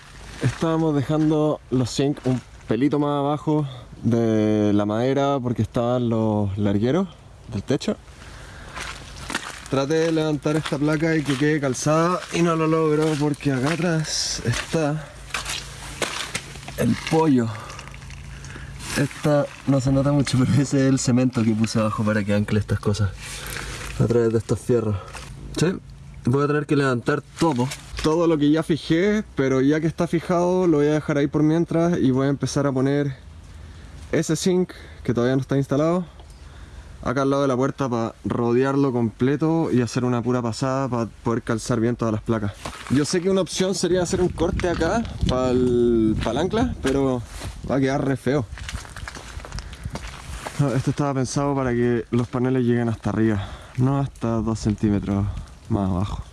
S1: estábamos dejando los zinc un pelito más abajo de la madera porque estaban los largueros del techo. Traté de levantar esta placa y que quede calzada y no lo logro porque acá atrás está el pollo. Esta no se nota mucho, pero ese es el cemento que puse abajo para que ancle estas cosas a través de estos fierros. ¿Sí? Voy a tener que levantar todo. Todo lo que ya fijé, pero ya que está fijado lo voy a dejar ahí por mientras y voy a empezar a poner ese zinc que todavía no está instalado acá al lado de la puerta para rodearlo completo y hacer una pura pasada para poder calzar bien todas las placas. Yo sé que una opción sería hacer un corte acá para el, ancla, pero va a quedar re feo. Esto estaba pensado para que los paneles lleguen hasta arriba, no hasta 2 centímetros más abajo.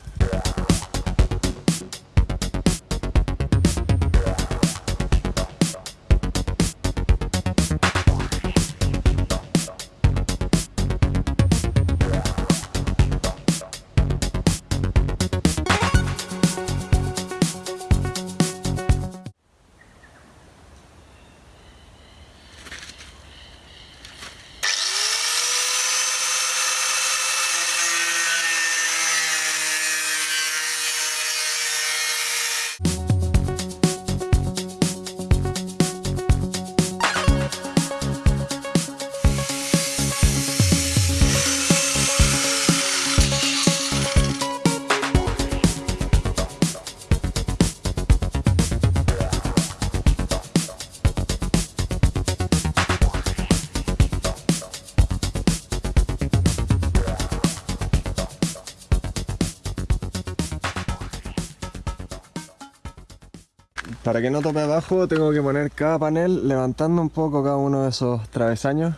S1: Para que no tope abajo tengo que poner cada panel levantando un poco cada uno de esos travesaños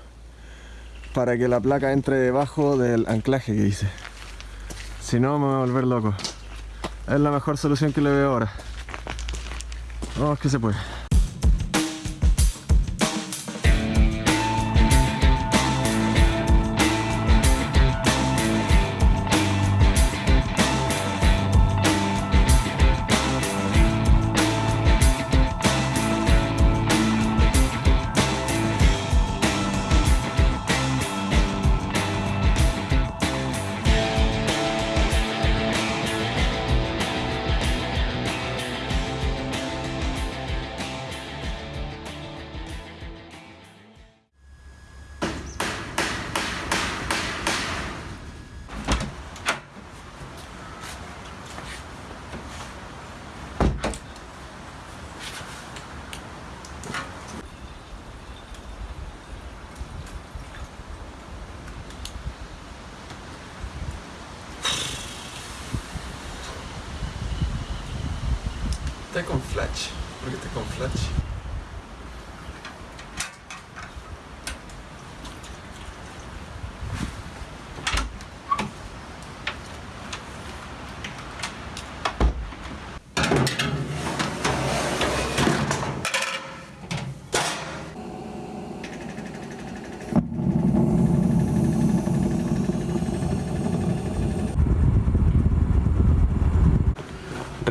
S1: para que la placa entre debajo del anclaje que hice. Si no me voy a volver loco. Es la mejor solución que le veo ahora. Vamos que se puede.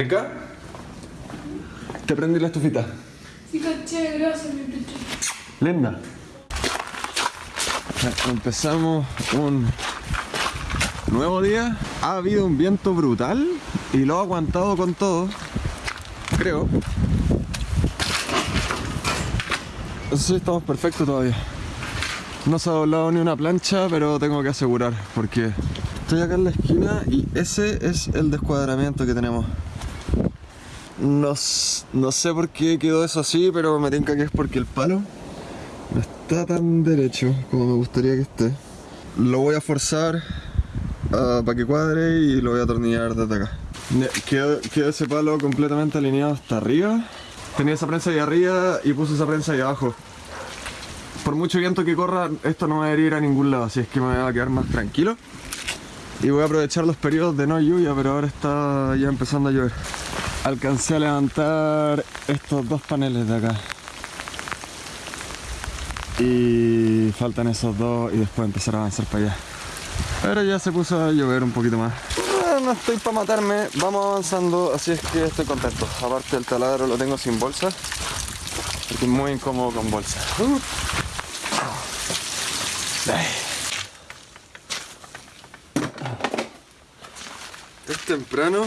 S1: ¿Rica? Te prendí la estufita.
S4: Sí, caché, gracias, mi pecho.
S1: Linda. Empezamos un nuevo día. Ha habido un viento brutal y lo ha aguantado con todo. Creo. Sí, estamos perfectos todavía. No se ha doblado ni una plancha, pero tengo que asegurar porque estoy acá en la esquina y ese es el descuadramiento que tenemos. No, sé por qué quedó eso así, pero me tinca que es porque el palo no está tan derecho como me gustaría que esté. Lo voy a forzar para que cuadre y lo voy a atornillar desde acá. Quedó, ese palo completamente alineado hasta arriba. Tenía esa prensa ahí arriba y puse esa prensa ahí abajo. Por mucho viento que corra, esto no va a ir a ningún lado, así es que me va a quedar más tranquilo. Y voy a aprovechar los periodos de no lluvia, pero ahora está ya empezando a llover. Alcancé a levantar estos dos paneles de acá. Y faltan esos dos y después empezar a avanzar para allá. Pero ya se puso a llover un poquito más. Ah, No estoy para matarme, vamos avanzando, así es que estoy contento. Aparte el taladro lo tengo sin bolsa, porque es muy incómodo con bolsa. Uh. Es temprano,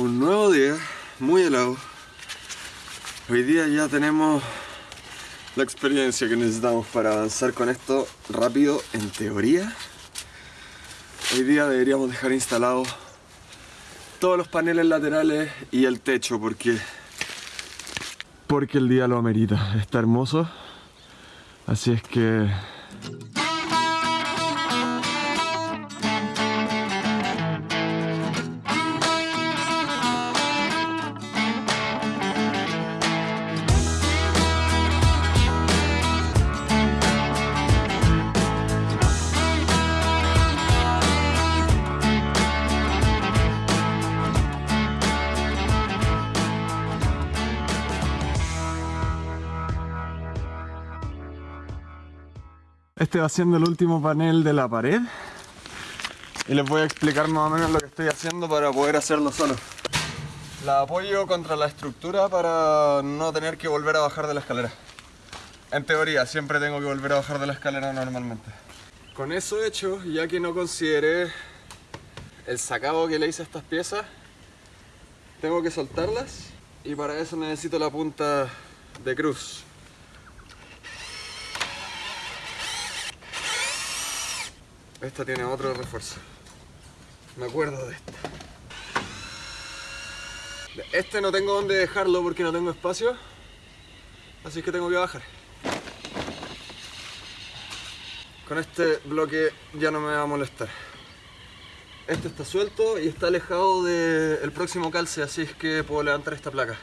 S1: un nuevo día, muy helado. Hoy día ya tenemos la experiencia que necesitamos para avanzar con esto rápido, en teoría. Hoy día deberíamos dejar instalados todos los paneles laterales y el techo porque porque el día lo amerita. Está hermoso. Así es que Este va siendo el último panel de la pared. Y les voy a explicar más o menos lo que estoy haciendo para poder hacerlo solo. La apoyo contra la estructura para no tener que volver a bajar de la escalera. En teoría, siempre tengo que volver a bajar de la escalera normalmente. Con eso hecho, ya que no consideré el sacado que le hice a estas piezas, tengo que soltarlas y para eso necesito la punta de cruz. Esta tiene otro refuerzo. Me acuerdo de esta. Este no tengo dónde dejarlo porque no tengo espacio. Así que tengo que bajar. Con este bloque ya no me va a molestar. Este está suelto y está alejado del próximo calce, así es que puedo levantar esta placa.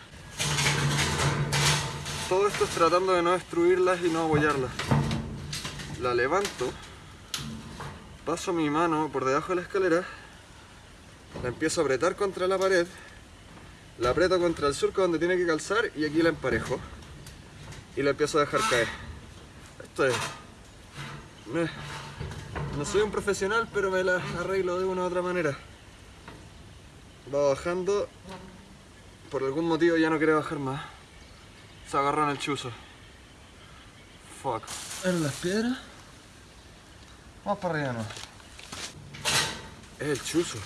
S1: Todo esto es tratando de no destruirlas y no abollarlas. La levanto paso mi mano por debajo de la escalera, la empiezo a apretar contra la pared, la aprieto contra el surco donde tiene que calzar y aquí la emparejo y la empiezo a dejar caer. Esto es... no soy un profesional, pero me la arreglo de una u otra manera. Va bajando, por algún motivo ya no quiere bajar más. Se agarró en el chuzo. Fuck.
S3: ¿Eran las piedras?
S1: Vamos para arriba, no. Es el chuzo.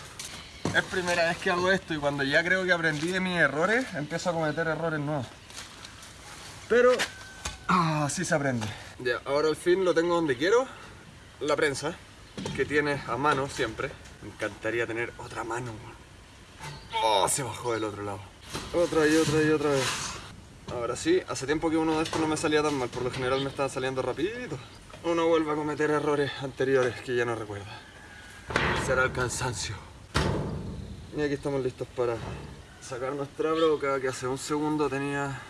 S1: Es primera vez que hago esto y cuando ya creo que aprendí de mis errores, empiezo a cometer errores nuevos. Pero, ah, así se aprende. Ya, ahora al fin lo tengo donde quiero. La prensa, que tiene a mano siempre. Me encantaría tener otra mano. Oh, se bajó del otro lado. Otra y otra y otra vez. Ahora sí, hace tiempo que uno de estos no me salía tan mal, por lo general me estaba saliendo rapidito. Uno vuelve a cometer errores anteriores que ya no recuerda. Será el cansancio. Y aquí estamos listos para sacar nuestra broca que hace un segundo tenía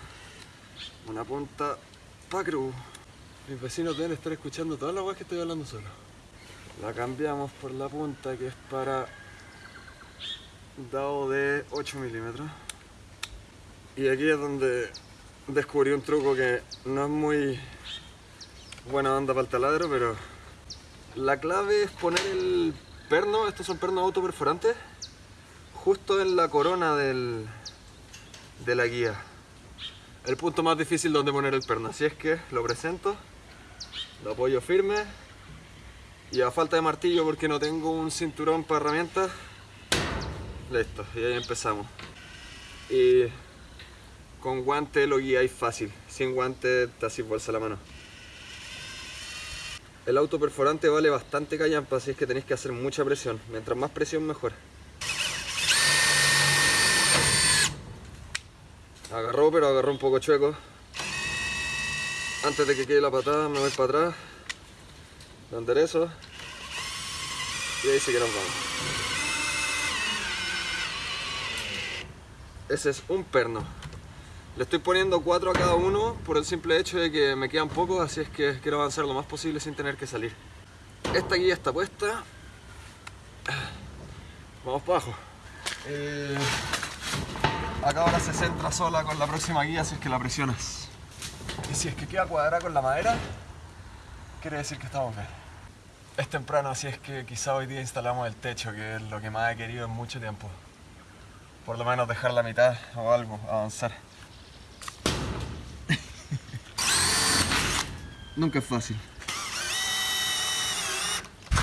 S1: una punta pa' cruz. Mis vecinos deben estar escuchando todas las que estoy hablando solo. La cambiamos por la punta que es para dado de 8 milímetros. Y aquí es donde descubrí un truco que no es muy buena onda para el taladro, pero la clave es poner el perno, estos son pernos autoperforantes, justo en la corona del, de la guía. El punto más difícil donde poner el perno, así es que lo presento, lo apoyo firme y a falta de martillo porque no tengo un cinturón para herramientas, listo, y ahí empezamos. Y con guante lo guiáis fácil, sin guante te haces bolsa la mano. El auto perforante vale bastante callampa, así es que tenéis que hacer mucha presión. Mientras más presión, mejor. Agarró, pero agarró un poco chueco. Antes de que quede la patada, me voy para atrás. Lo enderezo. Y ahí sí que nos vamos. Ese es un perno. Le estoy poniendo cuatro a cada uno por el simple hecho de que me quedan pocos, así es que quiero avanzar lo más posible sin tener que salir. Esta guía está puesta. Vamos para abajo. Eh, acá ahora se centra sola con la próxima guía si es que la presionas. Y si es que queda cuadrada con la madera, quiere decir que estamos bien. Es temprano, así es que quizá hoy día instalamos el techo, que es lo que más he querido en mucho tiempo. Por lo menos dejar la mitad o algo, avanzar. Nunca es fácil.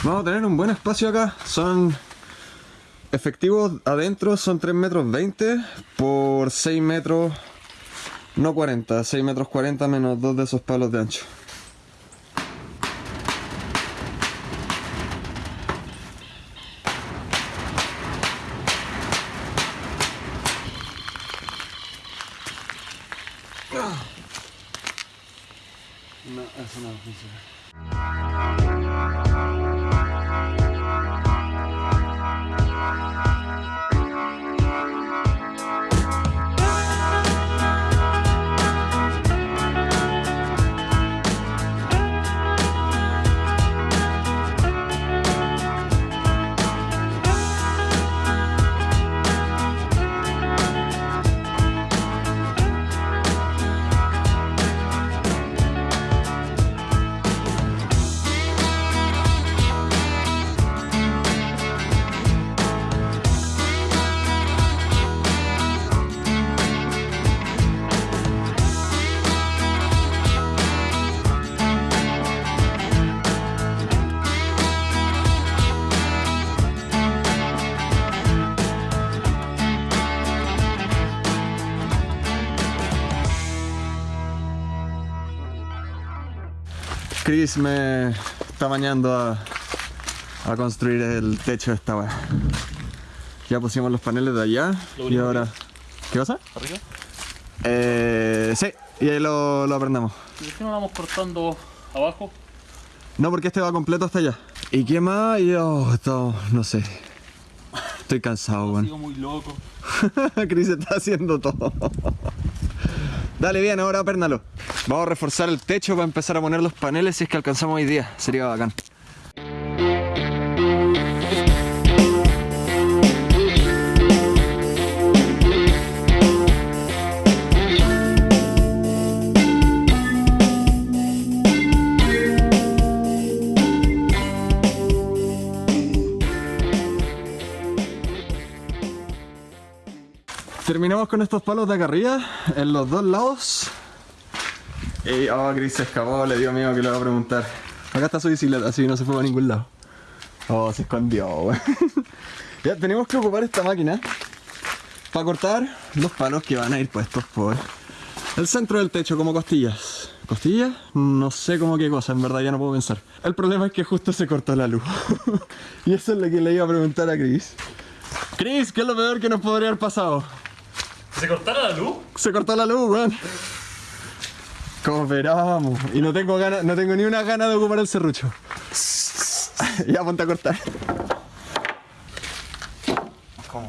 S1: Vamos a tener un buen espacio acá. Son efectivos adentro, son 3 metros 20 por 6 metros, no 40, 6 metros 40 menos 2 de esos palos de ancho. Chris me está bañando a, a construir el techo de esta weá. Ya pusimos los paneles de allá y ahora. ¿Qué pasa?
S2: ¿Arriba?
S1: Eh, sí, y ahí lo, lo aprendemos.
S2: ¿Y por qué no vamos cortando abajo?
S1: No, porque este va completo hasta allá. ¿Y qué más? Yo, esto, no sé. Estoy cansado, weón.
S2: Sigo muy loco.
S1: Chris está haciendo todo. Dale bien, ahora apérnalo. Vamos a reforzar el techo para empezar a poner los paneles si es que alcanzamos hoy día. Sería bacán. Terminamos con estos palos de acá arriba, en los dos lados. Y, oh, Chris se escapó, le dio miedo que le va a preguntar. Acá está su bicicleta, así no se fue a ningún lado. Oh, se escondió. Ya, tenemos que ocupar esta máquina para cortar los palos que van a ir puestos por el centro del techo, como costillas. ¿Costillas? No sé cómo qué cosa, en verdad ya no puedo pensar. El problema es que justo se cortó la luz. y eso es lo que le iba a preguntar a Chris. Chris, ¿qué es lo peor que nos podría haber pasado?
S2: ¿Se cortara la luz?
S1: Se cortó la luz, weón. Cooperamos. Y no tengo ganas, no tengo ni una gana de ocupar el serrucho. ya ponte a cortar. ¿Cómo?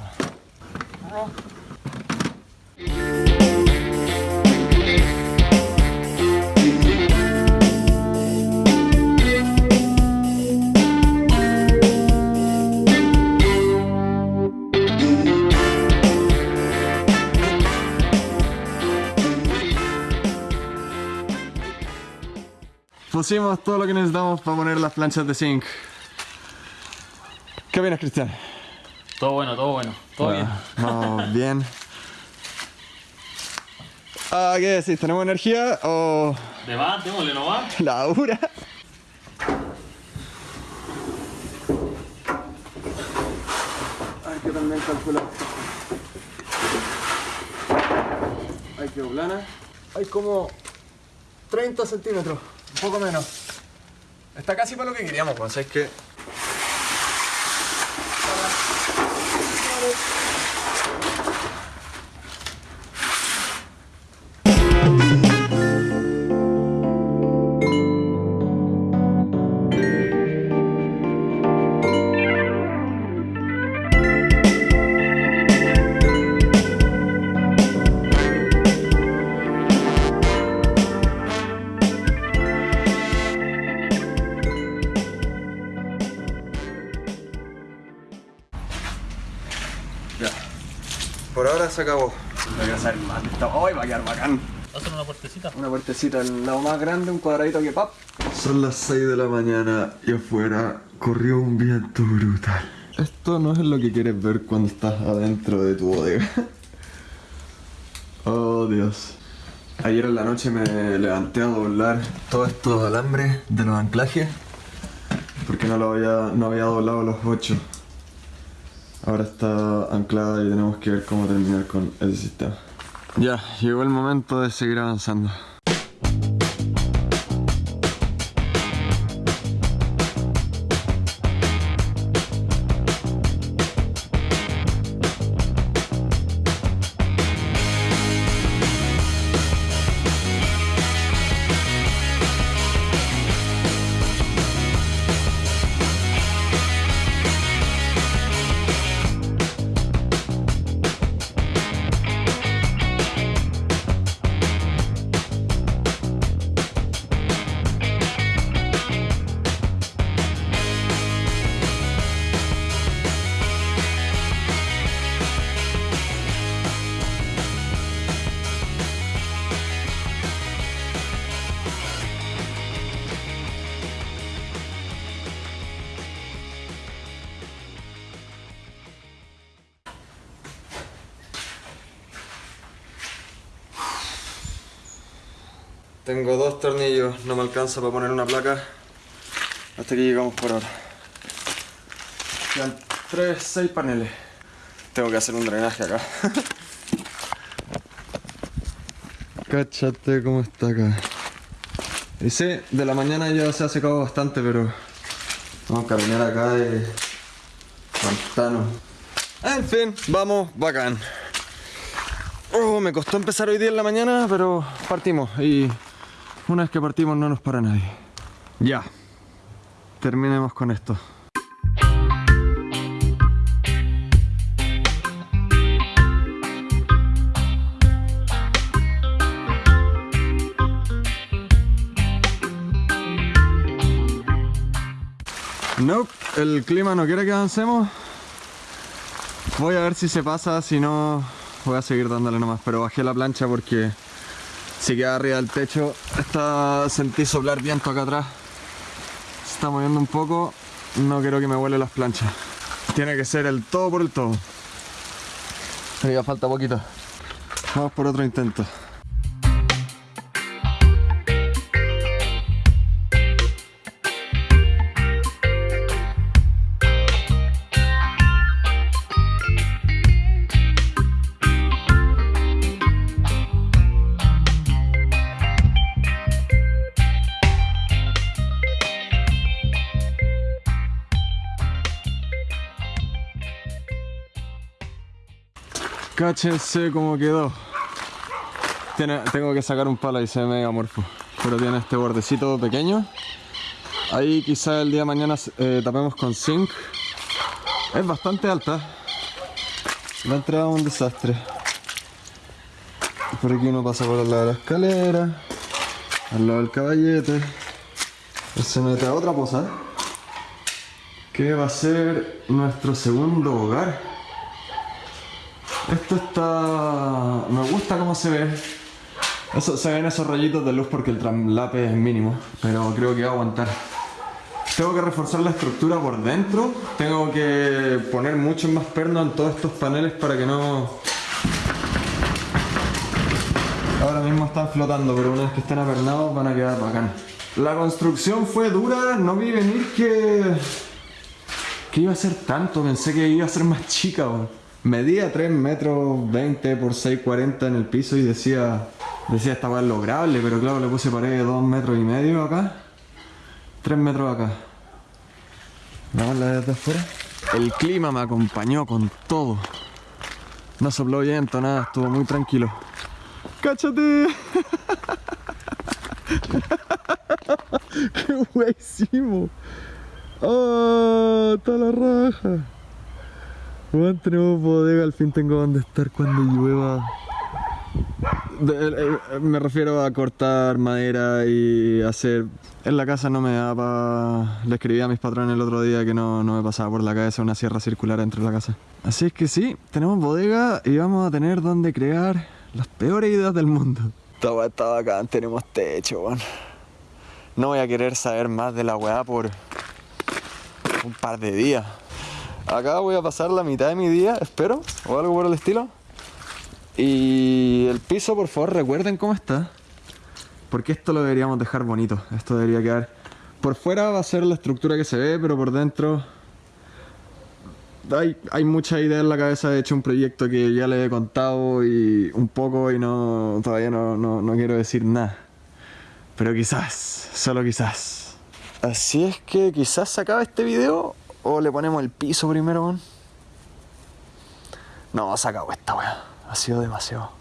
S1: Pusimos todo lo que necesitamos para poner las planchas de zinc. ¿Qué opinas, Cristian?
S2: Todo bueno, todo bueno. Todo bien.
S1: Vamos bien. Ah, ¿Qué decís? ¿Tenemos energía o
S2: De más, démosle nomás.
S1: la dura? Hay que también calcular. Hay que plana. Hay como 30 centímetros, poco menos. Está casi para lo que queríamos, pues es que se acabó. Voy a hacer más de esto. Hoy va a quedar bacán.
S2: Hacer una puertecita.
S1: Una puertecita, el lado más grande, un cuadradito que pap. Son las 6 de la mañana y afuera corrió un viento brutal. Esto no es lo que quieres ver cuando estás adentro de tu bodega. Oh Dios. Ayer en la noche me levanté a doblar todos estos alambres de los anclajes porque no lo había, no había doblado los 8. Ahora está anclada y tenemos que ver cómo terminar con ese sistema. Ya, llegó el momento de seguir avanzando. Alcanza para poner una placa. Hasta aquí llegamos por ahora. Quedan 3, 6 paneles. Tengo que hacer un drenaje acá. Cáchate cómo está acá. Y sí, de la mañana ya se ha secado bastante, pero vamos a caminar acá de pantano. En fin, vamos, bacán. Oh, me costó empezar hoy día en la mañana, pero partimos y una vez que partimos no nos para nadie. Ya. Terminemos con esto. Nope, el clima no quiere que avancemos. Voy a ver si se pasa, si no voy a seguir dándole nomás, pero bajé la plancha porque si queda arriba del techo, está, sentí soplar viento acá atrás. Se está moviendo un poco, no quiero que me vuele las planchas. Tiene que ser el todo por el todo. Pero ya falta poquito. Vamos por otro intento. Cáchense cómo quedó. Tengo que sacar un palo y se ve medio amorfo. Pero tiene este bordecito pequeño. Ahí quizá el día de mañana eh, tapemos con zinc. Es bastante alta. La entrada es un desastre. Por aquí uno pasa por al lado de la escalera. Al lado del caballete. Se mete a otra poza. Que va a ser nuestro segundo hogar. Esto está... me gusta cómo se ve. Eso, se ven esos rayitos de luz porque el traslape es mínimo, pero creo que va a aguantar. Tengo que reforzar la estructura por dentro. Tengo que poner mucho más perno en todos estos paneles para que no... Ahora mismo están flotando, pero una vez que estén apernados van a quedar bacán. La construcción fue dura, no vi venir que... que iba a ser tanto, pensé que iba a ser más chica. Medía 3 metros 20 por 6,40 en el piso y decía, decía esta weá lograble, pero claro, le puse pared de 2 metros y medio acá, 3 metros acá. Vamos la desde afuera. El clima me acompañó con todo. No sopló viento, nada, estuvo muy tranquilo. ¡Cáchate! ¡Qué wey! ¡Oh! ¡Está la raja! Bueno, tenemos bodega, al fin tengo donde estar cuando llueva. De- eh, me refiero a cortar madera y hacer... En la casa no me da para... Le escribí a mis patrones el otro día que no, no me pasaba por la cabeza una sierra circular dentro de la casa. Así es que sí, tenemos bodega y vamos a tener donde crear las peores ideas del mundo. Esta weá está bacán, tenemos techo, weón. No voy a querer saber más de la weá por un par de días. Acá voy a pasar la mitad de mi día, espero, o algo por el estilo. Y el piso, por favor, recuerden cómo está. Porque esto lo deberíamos dejar bonito. Esto debería quedar... Por fuera va a ser la estructura que se ve, pero por dentro... Hay, hay mucha idea en la cabeza. He hecho un proyecto que ya le he contado y un poco y no todavía no, no, no quiero decir nada. Pero quizás, solo quizás. Así es que quizás se acabe este video o le ponemos el piso primero, weón. No, se acabó esta weá. Ha sido demasiado.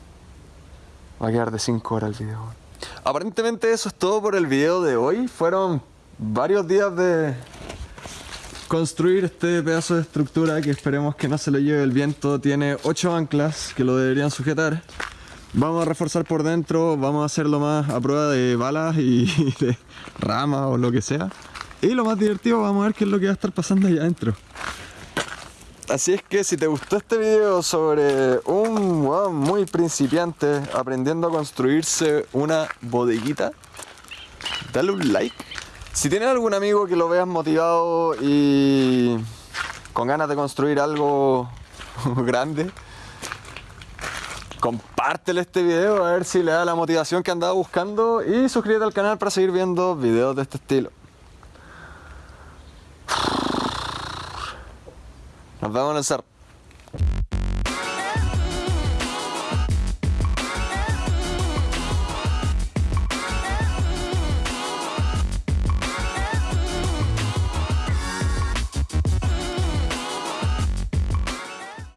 S1: Va a quedar de 5 horas el video. weón. Aparentemente eso es todo por el video de hoy. Fueron varios días de construir este pedazo de estructura que esperemos que no se lo lleve el viento. Tiene 8 anclas que lo deberían sujetar. Vamos a reforzar por dentro, vamos a hacerlo más a prueba de balas y de ramas o lo que sea. Y lo más divertido, vamos a ver qué es lo que va a estar pasando allá adentro. Así es que si te gustó este video sobre un weón muy principiante aprendiendo a construirse una bodeguita, dale un like. Si tienes algún amigo que lo veas motivado y con ganas de construir algo grande, compártele este video a ver si le da la motivación que andaba buscando y suscríbete al canal para seguir viendo videos de este estilo. Nos vemos en el cerro.